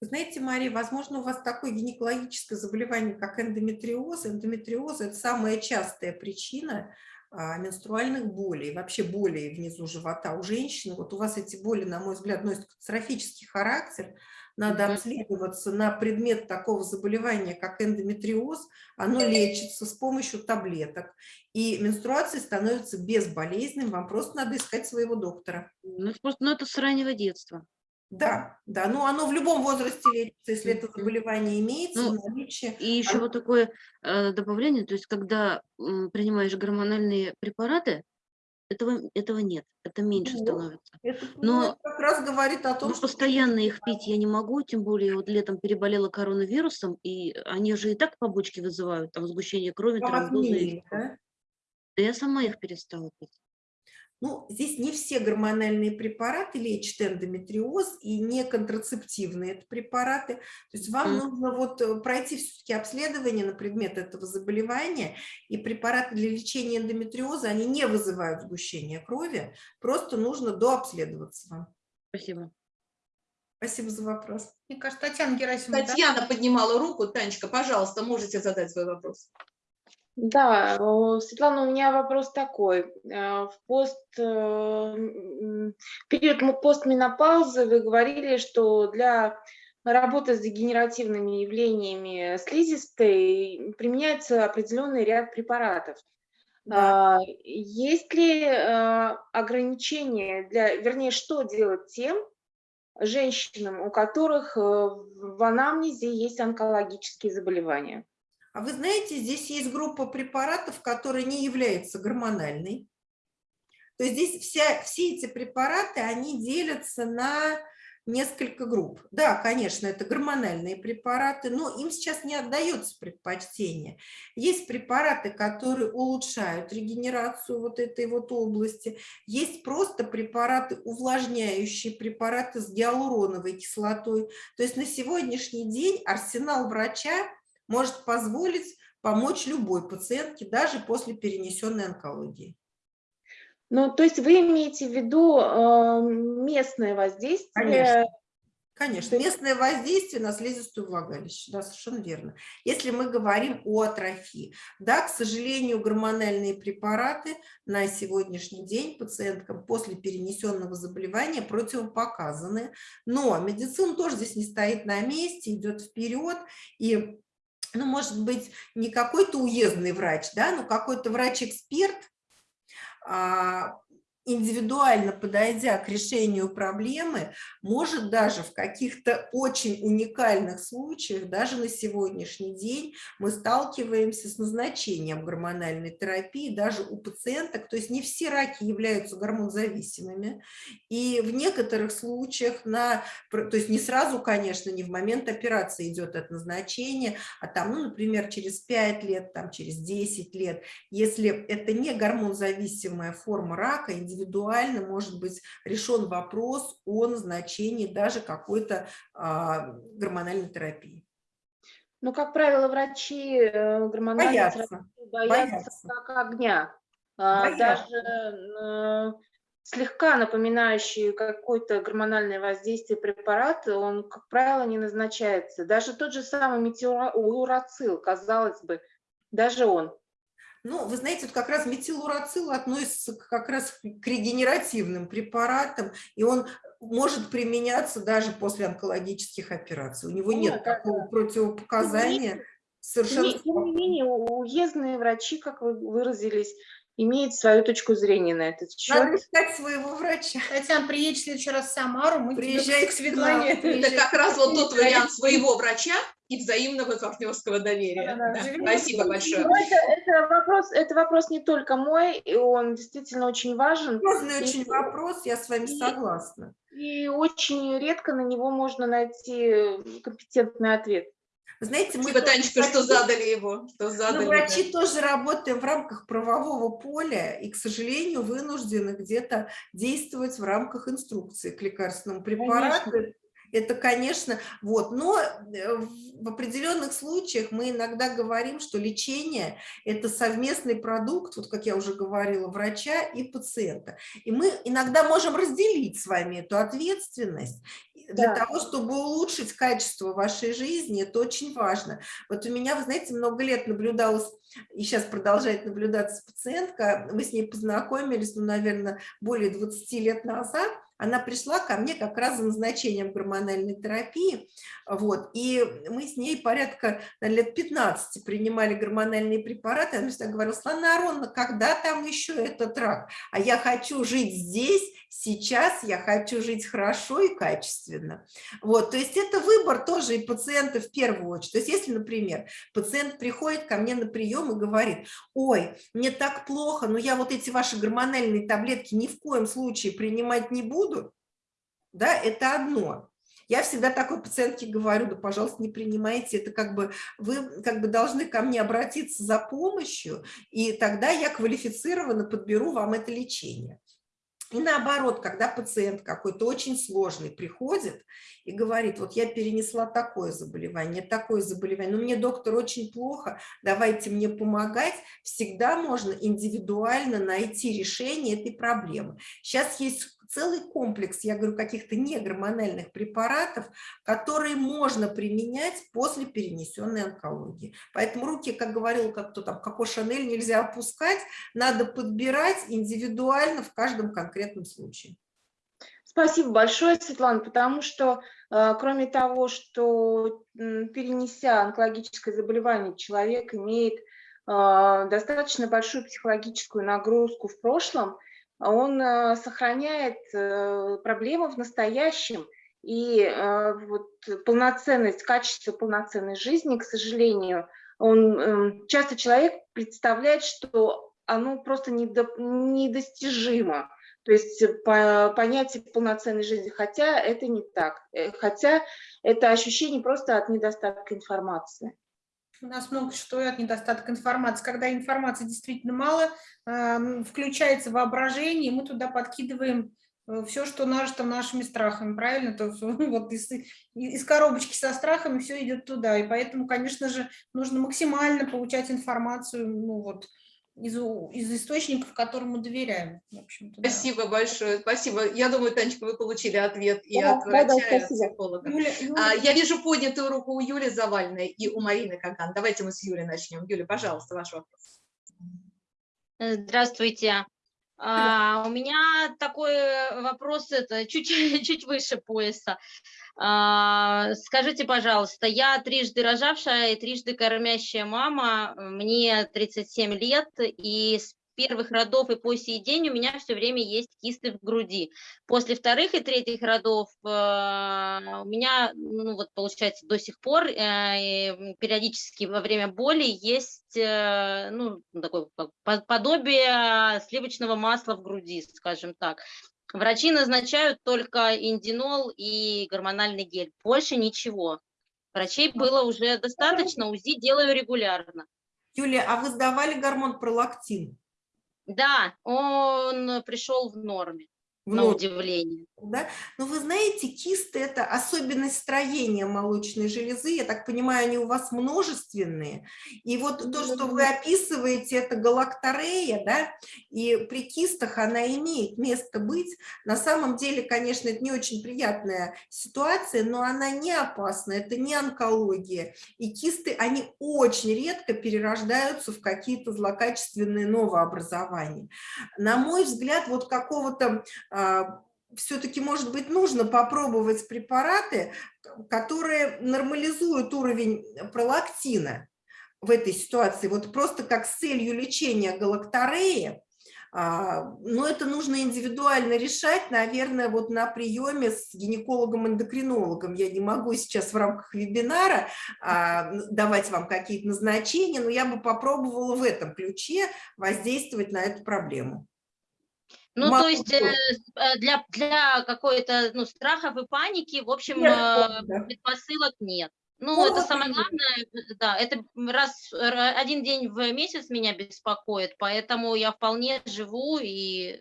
Знаете, Мария, возможно, у вас такое гинекологическое заболевание, как эндометриоз. Эндометриоз – это самая частая причина а, менструальных болей, вообще болей внизу живота у женщины. Вот у вас эти боли, на мой взгляд, носят катастрофический характер. Надо обследоваться на предмет такого заболевания, как эндометриоз. Оно лечится с помощью таблеток. И менструация становится безболезненным. Вам просто надо искать своего доктора. Ну, просто, ну это с раннего детства. Да, да, ну оно в любом возрасте лечится, если это заболевание имеется, ну, наличие. И еще вот такое э, добавление, то есть когда принимаешь гормональные препараты, этого, этого нет, это меньше вот. становится. Это Но как раз говорит о том, что... Постоянно их пить я не могу, тем более вот летом переболела коронавирусом, и они же и так побочки вызывают, там сгущение крови, тромбозы. Да? да я сама их перестала пить. Ну, здесь не все гормональные препараты лечат эндометриоз и не контрацептивные это препараты. То есть вам mm. нужно вот э, пройти все-таки обследование на предмет этого заболевания, и препараты для лечения эндометриоза, они не вызывают сгущение крови, просто нужно дообследоваться вам. Спасибо. Спасибо за вопрос. Мне кажется, Татьяна Герасимова. Татьяна да? поднимала руку. Танечка, пожалуйста, можете задать свой вопрос. Да, Светлана, у меня вопрос такой. Э, в пост, э, период постменопаузы вы говорили, что для работы с дегенеративными явлениями слизистой применяется определенный ряд препаратов. Да. А, есть ли э, ограничения для, вернее, что делать тем женщинам, у которых в анамнезе есть онкологические заболевания? А вы знаете, здесь есть группа препаратов, которая не является гормональной. То есть здесь вся, все эти препараты, они делятся на несколько групп. Да, конечно, это гормональные препараты, но им сейчас не отдается предпочтение. Есть препараты, которые улучшают регенерацию вот этой вот области. Есть просто препараты увлажняющие, препараты с гиалуроновой кислотой. То есть на сегодняшний день арсенал врача может позволить помочь любой пациентке, даже после перенесенной онкологии. Ну, то есть вы имеете в виду э, местное воздействие? Конечно. Конечно, местное воздействие на слизистую влагалище, да, совершенно верно. Если мы говорим о атрофии, да, к сожалению, гормональные препараты на сегодняшний день пациенткам после перенесенного заболевания противопоказаны, но медицина тоже здесь не стоит на месте, идет вперед, и ну, может быть, не какой-то уездный врач, да, но какой-то врач-эксперт, а, индивидуально подойдя к решению проблемы, может даже в каких-то очень уникальных случаях, даже на сегодняшний день мы сталкиваемся с назначением гормональной терапии даже у пациенток, то есть не все раки являются гормонзависимыми, и в некоторых случаях, на, то есть не сразу, конечно, не в момент операции идет это назначение, а там, ну, например, через 5 лет, там, через 10 лет, если это не гормонзависимая форма рака, индивидуально может быть решен вопрос о назначении даже какой-то а, гормональной терапии. Ну, как правило, врачи э, гормональной боятся, терапии боятся, боятся как огня. А, боятся. Даже э, слегка напоминающий какое-то гормональное воздействие препарат, он, как правило, не назначается. Даже тот же самый метеорацил, казалось бы, даже он ну, вы знаете, вот как раз метилурацил относится как раз к регенеративным препаратам, и он может применяться даже после онкологических операций. У него ну, нет такого противопоказания. совершенно... Тем не- тем не менее, уездные врачи, как вы выразились, имеют свою точку зрения на этот Надо счет. искать своего врача. Татьяна, приедешь в следующий раз в Самару, мы Приезжай к Светлане. нам, Это как раз вот тот вариант своего врача и взаимного партнерского доверия. Да-да, Да, живем Спасибо большое. Но это, это вопрос, это вопрос не только мой, и он действительно очень важен. Серьезный очень вопрос, я с вами И- согласна. И очень редко на него можно найти компетентный ответ. Знаете, мы Спасибо, Танечка, что задали его. Что Мы, задали, врачи, да. тоже работаем в рамках правового поля и, к сожалению, вынуждены где-то действовать в рамках инструкции к лекарственному препарату. Это, конечно, вот, но э, в определенных случаях мы иногда говорим, что лечение – это совместный продукт, вот как я уже говорила, врача и пациента. И мы иногда можем разделить с вами эту ответственность для Да. того, чтобы улучшить качество вашей жизни, это очень важно. Вот у меня, вы знаете, много лет наблюдалась, и сейчас продолжает наблюдаться пациентка, мы с ней познакомились, ну, наверное, более 20 лет назад, она пришла ко мне как раз за назначением гормональной терапии, вот, и мы с ней порядка лет 15 принимали гормональные препараты, она всегда говорила, Слана Ароновна, когда там еще этот рак? А я хочу жить здесь, сейчас, я хочу жить хорошо и качественно. Вот, то есть это выбор тоже и пациента в первую очередь. То есть если, например, пациент приходит ко мне на прием и говорит, ой, мне так плохо, но я вот эти ваши гормональные таблетки ни в коем случае принимать не буду, да, это одно. Я всегда такой пациентке говорю, да, пожалуйста, не принимайте, это как бы вы как бы должны ко мне обратиться за помощью, и тогда я квалифицированно подберу вам это лечение. И наоборот, когда пациент какой-то очень сложный приходит и говорит, вот я перенесла такое заболевание, такое заболевание, но мне, доктор, очень плохо, давайте мне помогать, всегда можно индивидуально найти решение этой проблемы. Сейчас есть целый комплекс, я говорю, каких-то негормональных препаратов, которые можно применять после перенесенной онкологии. Поэтому руки, как говорил, как кто там, Коко Шанель, нельзя опускать, надо подбирать индивидуально в каждом конкретном случае. Спасибо большое, Светлана, потому что э, кроме того, что перенеся онкологическое заболевание, человек имеет э, достаточно большую психологическую нагрузку в прошлом, он э, сохраняет э, проблемы в настоящем, и э, вот полноценность, качество полноценной жизни, к сожалению, он, э, часто человек представляет, что оно просто недо- недостижимо. То есть по, понятие полноценной жизни, хотя это не так, хотя это ощущение просто от недостатка информации. У нас много что от недостатка информации. Когда информации действительно мало, эм, включается воображение, мы туда подкидываем все, что нажито нашими страхами, правильно? То вот из, из коробочки со страхами все идет туда. И поэтому, конечно же, нужно максимально получать информацию ну, вот, из, из источников, которым мы доверяем. В общем-то, да. Спасибо большое, спасибо. Я думаю, Танечка, вы получили ответ и Да, от да, да, врача, и от психолога. Юля, Юля, А, Я вижу поднятую руку у Юли Завальной и у Марины Каган. Давайте мы с Юлей начнем. Юля, пожалуйста, ваш вопрос. Э, Здравствуйте. А, у меня такой вопрос, это чуть, чуть выше пояса. А, скажите, пожалуйста, я трижды рожавшая и трижды кормящая мама, мне 37 лет, и с первых родов и по сей день у меня все время есть кисты в груди. После вторых и третьих родов э, у меня, ну вот получается, до сих пор э, периодически во время боли есть, э, ну, такое подобие сливочного масла в груди, скажем так. Врачи назначают только индинол и гормональный гель, больше ничего. Врачей было уже достаточно, УЗИ делаю регулярно. Юлия, а вы сдавали гормон пролактин? Да, он пришел в норме, В на норму, удивление. да? Но вы знаете, кисты – это особенность строения молочной железы. Я так понимаю, они у вас множественные. И вот то, что вы описываете, это галакторея, да? И при кистах она имеет место быть. На самом деле, конечно, это не очень приятная ситуация, но она не опасна, это не онкология. И кисты, они очень редко перерождаются в какие-то злокачественные новообразования. На мой взгляд, вот какого-то все-таки, может быть, нужно попробовать препараты, которые нормализуют уровень пролактина. в этой ситуации, вот просто как с целью лечения галактореи, а, но это нужно индивидуально решать, наверное, вот на приеме с гинекологом-эндокринологом. Я не могу сейчас в рамках вебинара а, давать вам какие-то назначения, но я бы попробовала в этом ключе воздействовать на эту проблему. Ну, Могу то есть э, э, для, для какой-то ну, страхов и паники, в общем, Нет, э, предпосылок нет. Ну, Ну, это самое главное, да, это раз, ра- один день в месяц меня беспокоит, поэтому я вполне живу и,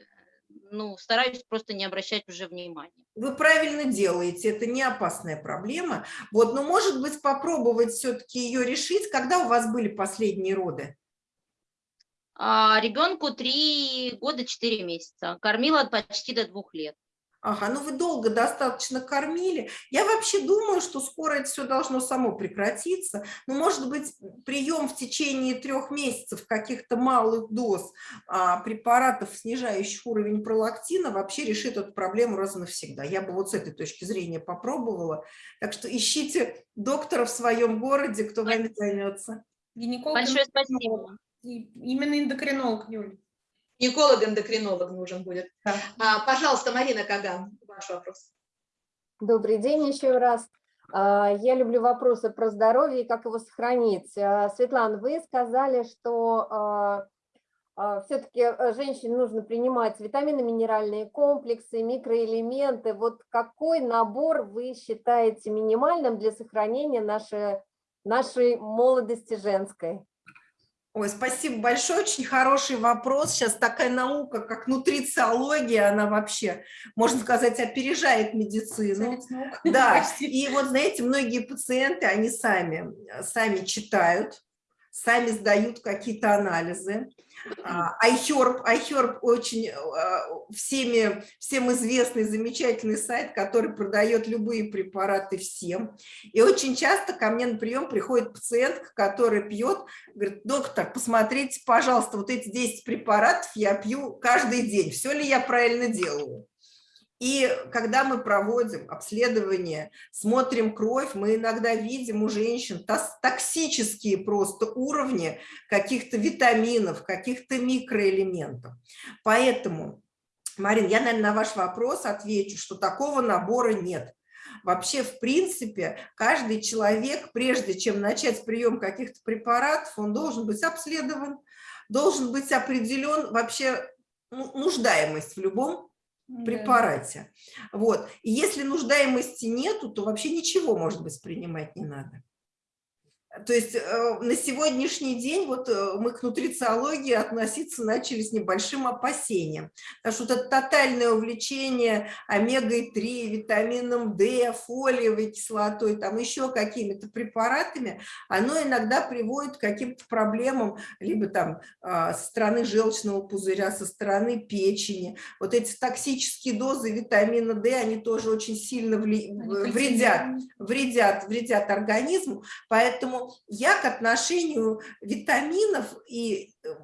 ну, стараюсь просто не обращать уже внимания. Вы правильно делаете, это не опасная проблема. Вот, но может быть попробовать все-таки ее решить, когда у вас были последние роды? А ребенку 3 года 4 месяца, кормила почти до двух лет. Ага, ну вы долго достаточно кормили. Я вообще думаю, что скоро это все должно само прекратиться. Ну, может быть, прием в течение трех месяцев каких-то малых доз а, препаратов, снижающих уровень пролактина, вообще решит эту проблему раз и навсегда. Я бы вот с этой точки зрения попробовала. Так что ищите доктора в своем городе, кто вами займется. Гинеколог, Большое спасибо. И Именно эндокринолог, Юль. Гинеколог-эндокринолог нужен будет. Да. А, пожалуйста, Марина Каган, ваш вопрос. Добрый день еще раз. А, Я люблю вопросы про здоровье и как его сохранить. А, Светлана, вы сказали, что все-таки женщине нужно принимать витамины, минеральные комплексы, микроэлементы. Вот какой набор вы считаете минимальным для сохранения нашей, нашей молодости женской? Ой, спасибо большое, очень хороший вопрос. Сейчас такая наука, как нутрициология, она вообще, можно сказать, опережает медицину. Да, и вот, знаете, многие пациенты, они сами, сами читают, сами сдают какие-то анализы. А, iHerb, iHerb очень а, всеми, всем известный замечательный сайт, который продает любые препараты всем. И очень часто ко мне на прием приходит пациентка, которая пьет, говорит, доктор, посмотрите, пожалуйста, вот эти 10 препаратов я пью каждый день, все ли я правильно делаю? И когда мы проводим обследование, смотрим кровь, мы иногда видим у женщин токсические просто уровни каких-то витаминов, каких-то микроэлементов. Поэтому, Марин, я, наверное, на ваш вопрос отвечу, что такого набора нет. Вообще, в принципе, каждый человек, прежде чем начать прием каких-то препаратов, он должен быть обследован, должен быть определен вообще ну, нуждаемость в любом Да. препарате. Вот. И если нуждаемости нету, то вообще ничего, может быть, принимать не надо. То есть э, на сегодняшний день вот э, мы к нутрициологии относиться начали с небольшим опасением. Потому что вот это тотальное увлечение омегой-3, витамином D, фолиевой кислотой, там еще какими-то препаратами, оно иногда приводит к каким-то проблемам, либо там а, со стороны желчного пузыря, со стороны печени. Вот эти токсические дозы витамина D, они тоже очень сильно вли- вредят вредят, вредят организму, поэтому я к отношению витаминов и э,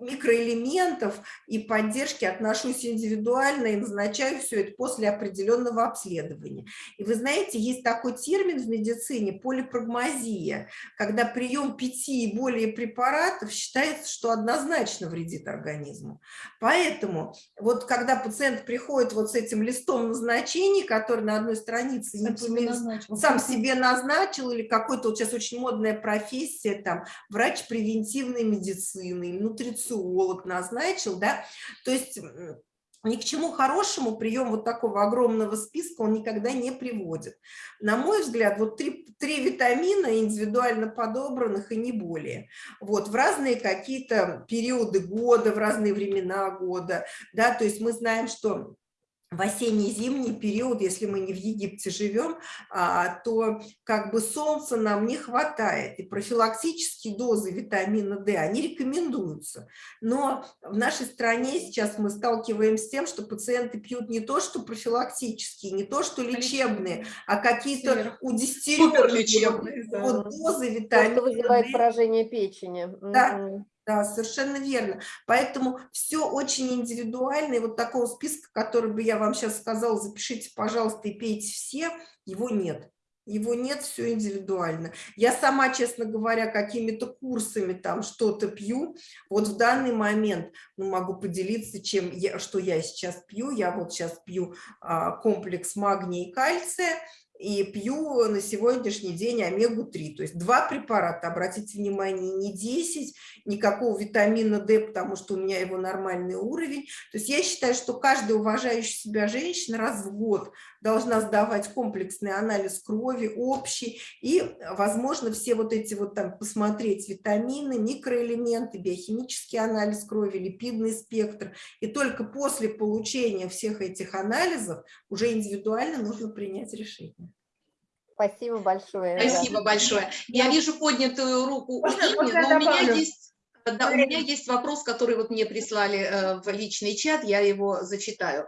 микроэлементов и поддержки отношусь индивидуально и назначаю все это после определенного обследования. И вы знаете, есть такой термин в медицине – полипрагмазия, когда прием пяти и более препаратов считается, что однозначно вредит организму. Поэтому вот когда пациент приходит вот с этим листом назначений, который на одной странице Сам себе назначил. сам себе назначил, или какой-то вот сейчас очень модная профессия, там, врач превентивной медицины, или нутрициолог назначил, да, то есть ни к чему хорошему прием вот такого огромного списка он никогда не приводит. На мой взгляд, вот три, три витамина индивидуально подобранных и не более. Вот, в разные какие-то периоды года, в разные времена года, да, то есть мы знаем, что в осенне-зимний период, если мы не в Египте живем, а, то как бы солнца нам не хватает. И профилактические дозы витамина D, они рекомендуются. Но в нашей стране сейчас мы сталкиваемся с тем, что пациенты пьют не то, что профилактические, не то, что лечебные, а какие-то удестеренные да. дозы витамина что вызывает D. поражение печени. Да. Да, совершенно верно. Поэтому все очень индивидуально. И вот такого списка, который бы я вам сейчас сказала, запишите, пожалуйста, и пейте все, его нет. его нет, все индивидуально. Я сама, честно говоря, какими-то курсами там что-то пью. Вот в данный момент ну, могу поделиться, чем я, что я сейчас пью. Я вот сейчас пью а, комплекс магния и кальция и пью на сегодняшний день омегу-3. То есть два препарата, обратите внимание, не 10, никакого витамина D, потому что у меня его нормальный уровень. То есть я считаю, что каждая уважающая себя женщина раз в год должна сдавать комплексный анализ крови, общий, и, возможно, все вот эти вот там посмотреть витамины, микроэлементы, биохимический анализ крови, липидный спектр. И только после получения всех этих анализов уже индивидуально нужно принять решение. Спасибо большое. Спасибо большое. Я вижу поднятую руку Можно- у Инны, но у меня есть... Да, у меня есть вопрос, который вот мне прислали э, в личный чат, я его зачитаю.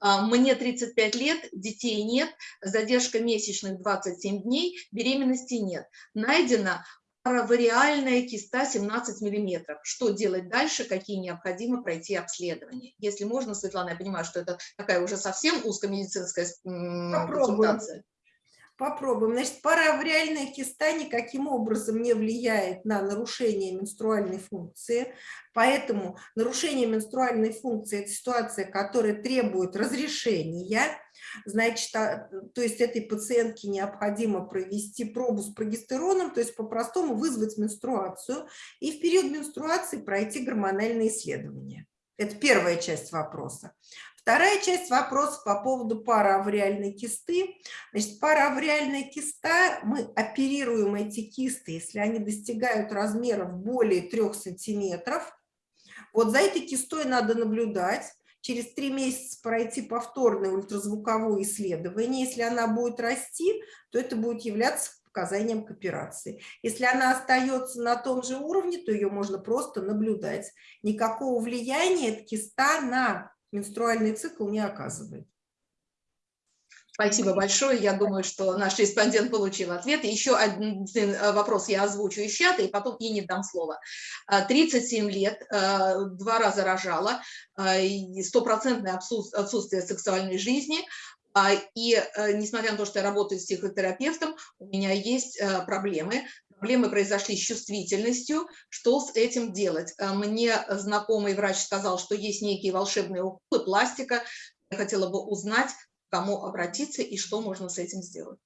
А, Мне 35 лет, детей нет, задержка месячных 27 дней, беременности нет. Найдена паравариальная киста 17 миллиметров. Что делать дальше, какие необходимо пройти обследования? Если можно, Светлана, я понимаю, что это такая уже совсем узкомедицинская Попробуем. консультация. Попробуем. Значит, паравриальная киста никаким образом не влияет на нарушение менструальной функции, поэтому нарушение менструальной функции – это ситуация, которая требует разрешения. Значит, а, то есть этой пациентке необходимо провести пробу с прогестероном, то есть по-простому вызвать менструацию и в период менструации пройти гормональные исследования. Это первая часть вопроса. Вторая часть вопроса по поводу параавриальной кисты. Значит, параавриальная киста, мы оперируем эти кисты, если они достигают размеров более 3 сантиметров. Вот за этой кистой надо наблюдать, через три месяца пройти повторное ультразвуковое исследование. Если она будет расти, то это будет являться показанием к операции. Если она остается на том же уровне, то ее можно просто наблюдать. Никакого влияния киста на менструальный цикл не оказывает. Спасибо большое. Я думаю, что наш респондент получил ответ. Еще один э, вопрос я озвучу из чата, и потом и не дам слово. А, 37 лет, э, два раза рожала, э, стопроцентное отсут- отсутствие сексуальной жизни. А, И э, несмотря на то, что я работаю с психотерапевтом, у меня есть э, проблемы. Проблемы произошли с чувствительностью. Что с этим делать? Э, Мне знакомый врач сказал, что есть некие волшебные уколы, пластика. Я хотела бы узнать, к кому обратиться и что можно с этим сделать.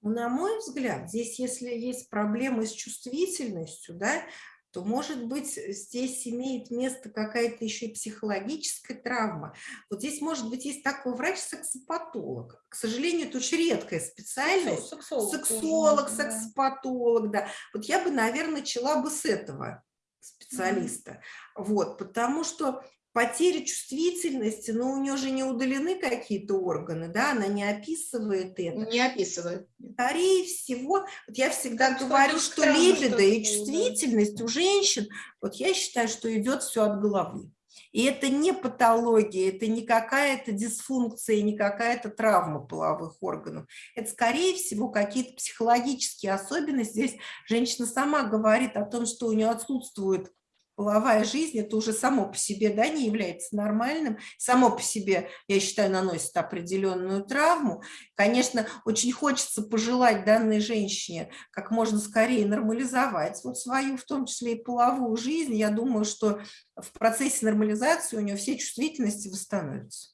На мой взгляд, здесь, если есть проблемы с чувствительностью, да, то, может быть, здесь имеет место какая-то еще и психологическая травма. Вот здесь, может быть, есть такой врач-сексопатолог. К сожалению, это очень редкая специальность. Сексолог. тоже Сексолог, да. сексопатолог, да. Вот я бы, наверное, начала бы с этого специалиста. Вот, потому что потеря чувствительности, но у нее же не удалены какие-то органы, да, она не описывает это. Не описывает. Скорее всего, вот я всегда Как говорю, что странно, либидо и что-то, да. чувствительность у женщин, вот я считаю, что идет все от головы. И это не патология, это не какая-то дисфункция, не какая-то травма половых органов. Это, скорее всего, какие-то психологические особенности. Здесь женщина сама говорит о том, что у нее отсутствует половая жизнь, это уже само по себе да, не является нормальным, само по себе, я считаю, наносит определенную травму. Конечно, очень хочется пожелать данной женщине как можно скорее нормализовать вот свою, в том числе и половую жизнь. Я думаю, что в процессе нормализации у нее все чувствительности восстановятся.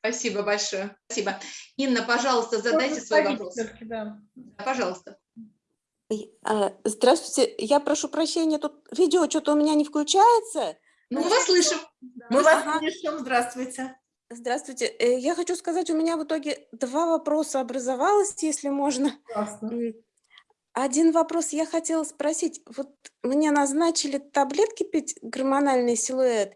Спасибо большое. Спасибо. Инна, пожалуйста, задайте свой вопрос. Да, Пожалуйста. А, Здравствуйте, я прошу прощения, тут видео что-то у меня не включается. Ну, мы вас слышим. Мы вас Ага. слышим. Здравствуйте. Здравствуйте, э, я хочу сказать, у меня в итоге два вопроса образовалось, если можно. Классно. Один вопрос я хотела спросить. Вот мне назначили таблетки пить, гормональный силуэт,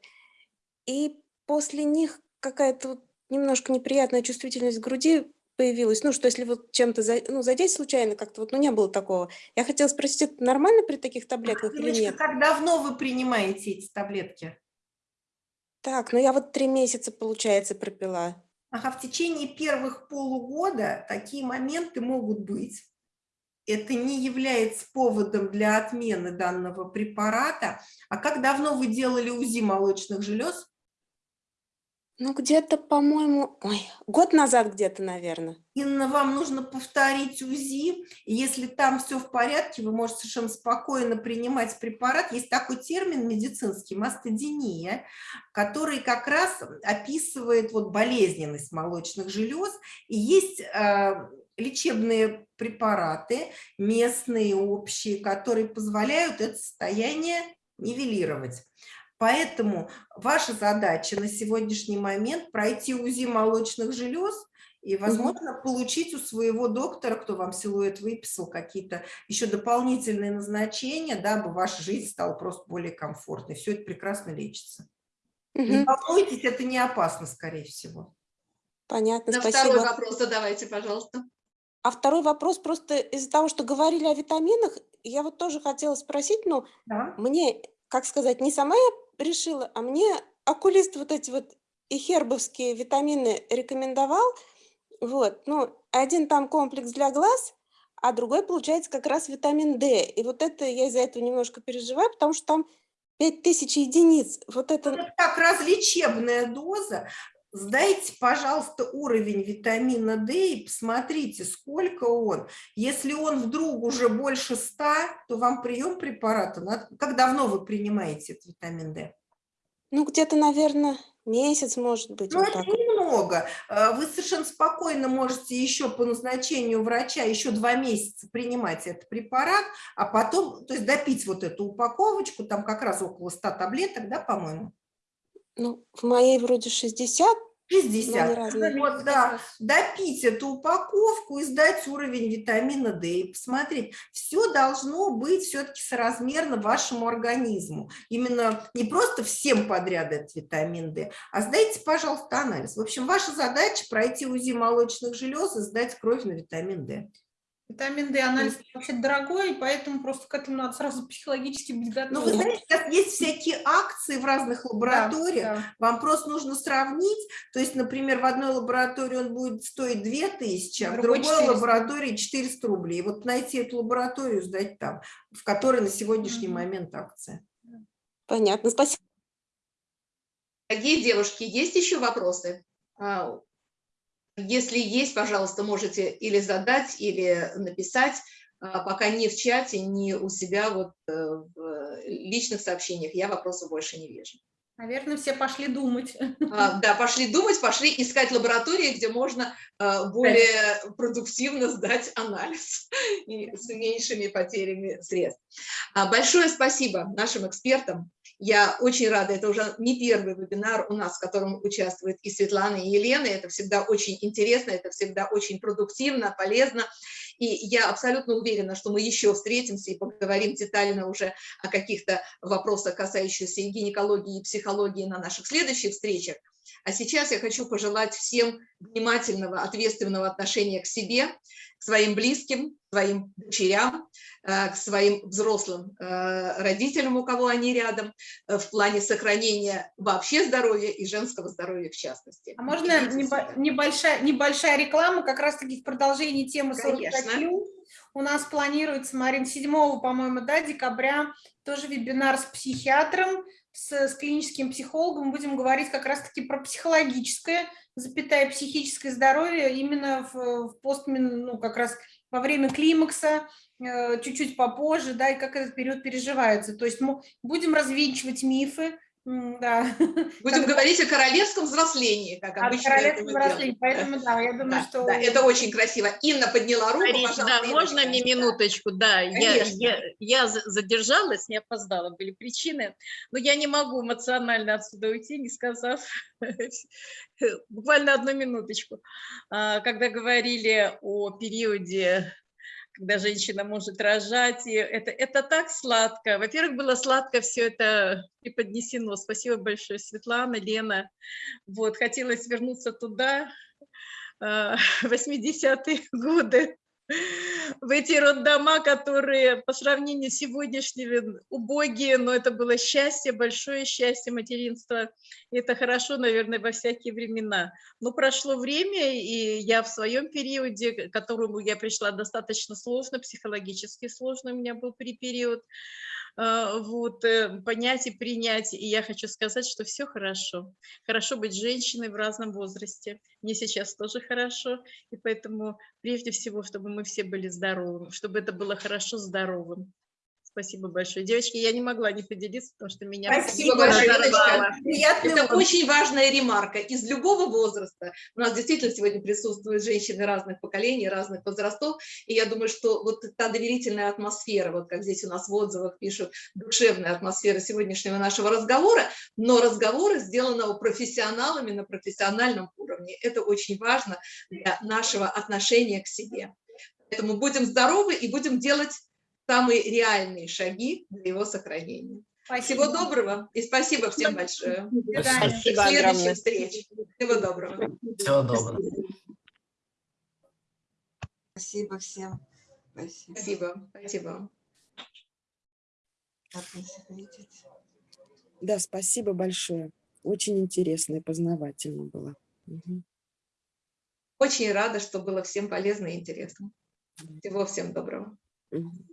и после них какая-то вот немножко неприятная чувствительность груди появилась. Ну, что если вот чем-то за- ну, задеть случайно как-то, вот, ну, не было такого. Я хотела спросить, это нормально при таких таблетках или Девочка, нет? как давно вы принимаете эти таблетки? Так, ну я вот три месяца, получается, пропила. Ага, в течение первых полугода такие моменты могут быть. Это не является поводом для отмены данного препарата. А как давно вы делали УЗИ молочных желез? Ну, где-то, по-моему, год назад где-то, наверное. Инна, вам нужно повторить УЗИ, если там все в порядке, вы можете совершенно спокойно принимать препарат. Есть такой термин медицинский, мастодиния, который как раз описывает вот болезненность молочных желез, и есть э, лечебные препараты, местные, общие, которые позволяют это состояние нивелировать. Поэтому ваша задача на сегодняшний момент пройти УЗИ молочных желез и, возможно, получить у своего доктора, кто вам силуэт выписал, какие-то еще дополнительные назначения, дабы ваша жизнь стала просто более комфортной. Все это прекрасно лечится. Не Мгм. волнуйтесь, это не опасно, скорее всего. Понятно, На спасибо. второй вопрос задавайте, пожалуйста. А второй вопрос просто из-за того, что говорили о витаминах, я вот тоже хотела спросить, ну, Да. мне, как сказать, не сама я решила, а мне окулист вот эти вот и хербовские витамины рекомендовал. Вот, ну, один там комплекс для глаз, а другой, получается, как раз витамин D. И вот это я из-за этого немножко переживаю, потому что там 5000 единиц. Вот это... Это как раз лечебная доза. Сдайте, пожалуйста, уровень витамина D и посмотрите, сколько он. Если он вдруг уже больше 100, то вам прием препарата. Как давно вы принимаете этот витамин D? Ну, где-то, наверное, месяц, может быть, Ну, вот это так. немного. Э, Вы совершенно спокойно можете еще по назначению врача еще два месяца принимать этот препарат, а потом, то есть допить вот эту упаковочку, там как раз около 100 таблеток, да, по-моему? Ну, в моей вроде 60, но они 60. разные. Вот, да, допить эту упаковку и сдать уровень витамина D и посмотреть. Все должно быть все-таки соразмерно вашему организму. Именно не просто всем подряд этот витамин D, а сдайте, пожалуйста, анализ. В общем, ваша задача пройти УЗИ молочных желез и сдать кровь на витамин D. Витамин D анализ вообще дорогой, поэтому просто к этому надо сразу психологически быть Ну, вы готовым. знаете, сейчас есть всякие акции в разных лабораториях, Да, Вам просто нужно сравнить, то есть, например, в одной лаборатории он будет стоить 2000, а в Другой другой 400. лаборатории 400 рублей. Вот найти эту лабораторию, сдать там, в которой на сегодняшний Мгм. момент акция. Понятно, спасибо. Дорогие девушки, есть еще вопросы? Если есть, пожалуйста, можете или задать, или написать, а, пока не в чате, не у себя вот э, в личных сообщениях. Я вопросов больше не вижу. Наверное, все пошли думать. А, Да, пошли думать, пошли искать лаборатории, где можно а, более продуктивно сдать анализ и с меньшими потерями средств. А, Большое спасибо нашим экспертам. Я очень рада, это уже не первый вебинар у нас, в котором участвует и Светлана, и Елена. Это всегда очень интересно, это всегда очень продуктивно, полезно. И я абсолютно уверена, что мы еще встретимся и поговорим детально уже о каких-то вопросах, касающихся и гинекологии, и психологии на наших следующих встречах. А сейчас я хочу пожелать всем внимательного, ответственного отношения к себе, к своим близким, к своим дочерям, э, к своим взрослым э, родителям, у кого они рядом, э, в плане сохранения вообще здоровья и женского здоровья в частности. А можно небо- небольшая, небольшая реклама, как раз-таки в продолжении темы 45 Конечно. плюс. У нас планируется, Марин, 7, по-моему, да, декабря, тоже вебинар с психиатром, с, с клиническим психологом. Будем говорить как раз-таки про психологическое, запятая психическое здоровье именно в, в постмен, ну, как раз во время климакса, э, чуть-чуть попозже, да, и как этот период переживается. То есть мы будем развенчивать мифы, да, Будем Когда- говорить о королевском взрослении, как от обычно мы делаем. взросления. Поэтому, да, я думаю, Да, что... да, это очень красиво. Инна подняла руку, Мариш, пожалуйста. да, можно мне минуточку? Да, я, я, я за- задержалась, не опоздала, были причины, но я не могу эмоционально отсюда уйти, не сказав буквально одну минуточку. А, Когда говорили о периоде, когда женщина может рожать, и это, это так сладко. Во-первых, было сладко все это преподнесено. Спасибо большое, Светлана, Лена. Вот, хотелось вернуться туда, а, 80-е годы. В эти роддома, которые по сравнению с сегодняшними убогие, но это было счастье, большое счастье материнства. Это хорошо, наверное, во всякие времена. Но прошло время, и я в своем периоде, к которому я пришла достаточно сложно, психологически сложно у меня был период, вот, э, понять и принять. И я хочу сказать, что все хорошо. Хорошо быть женщиной в разном возрасте. Мне сейчас тоже хорошо. И поэтому прежде всего, чтобы мы все были здоровыми, чтобы это было хорошо здоровым. Спасибо большое. Девочки, я не могла не поделиться, потому что меня Спасибо большое. Приятный Это отдых. очень важная ремарка. Из любого возраста. У нас действительно сегодня присутствуют женщины разных поколений, разных возрастов. И я думаю, что вот та доверительная атмосфера, вот как здесь у нас в отзывах пишут, душевная атмосфера сегодняшнего нашего разговора, но разговора, сделанного профессионалами на профессиональном уровне. Это очень важно для нашего отношения к себе. Поэтому будем здоровы и будем делать самые реальные шаги для его сохранения. Спасибо. Всего доброго и спасибо всем большое. До следующих встреч. Всего доброго. Всего доброго. Спасибо всем. Спасибо. Спасибо. Спасибо. Да, спасибо большое. Очень интересно и познавательно было. Мгм. Очень рада, что было всем полезно и интересно. Всего всем доброго. Мгм.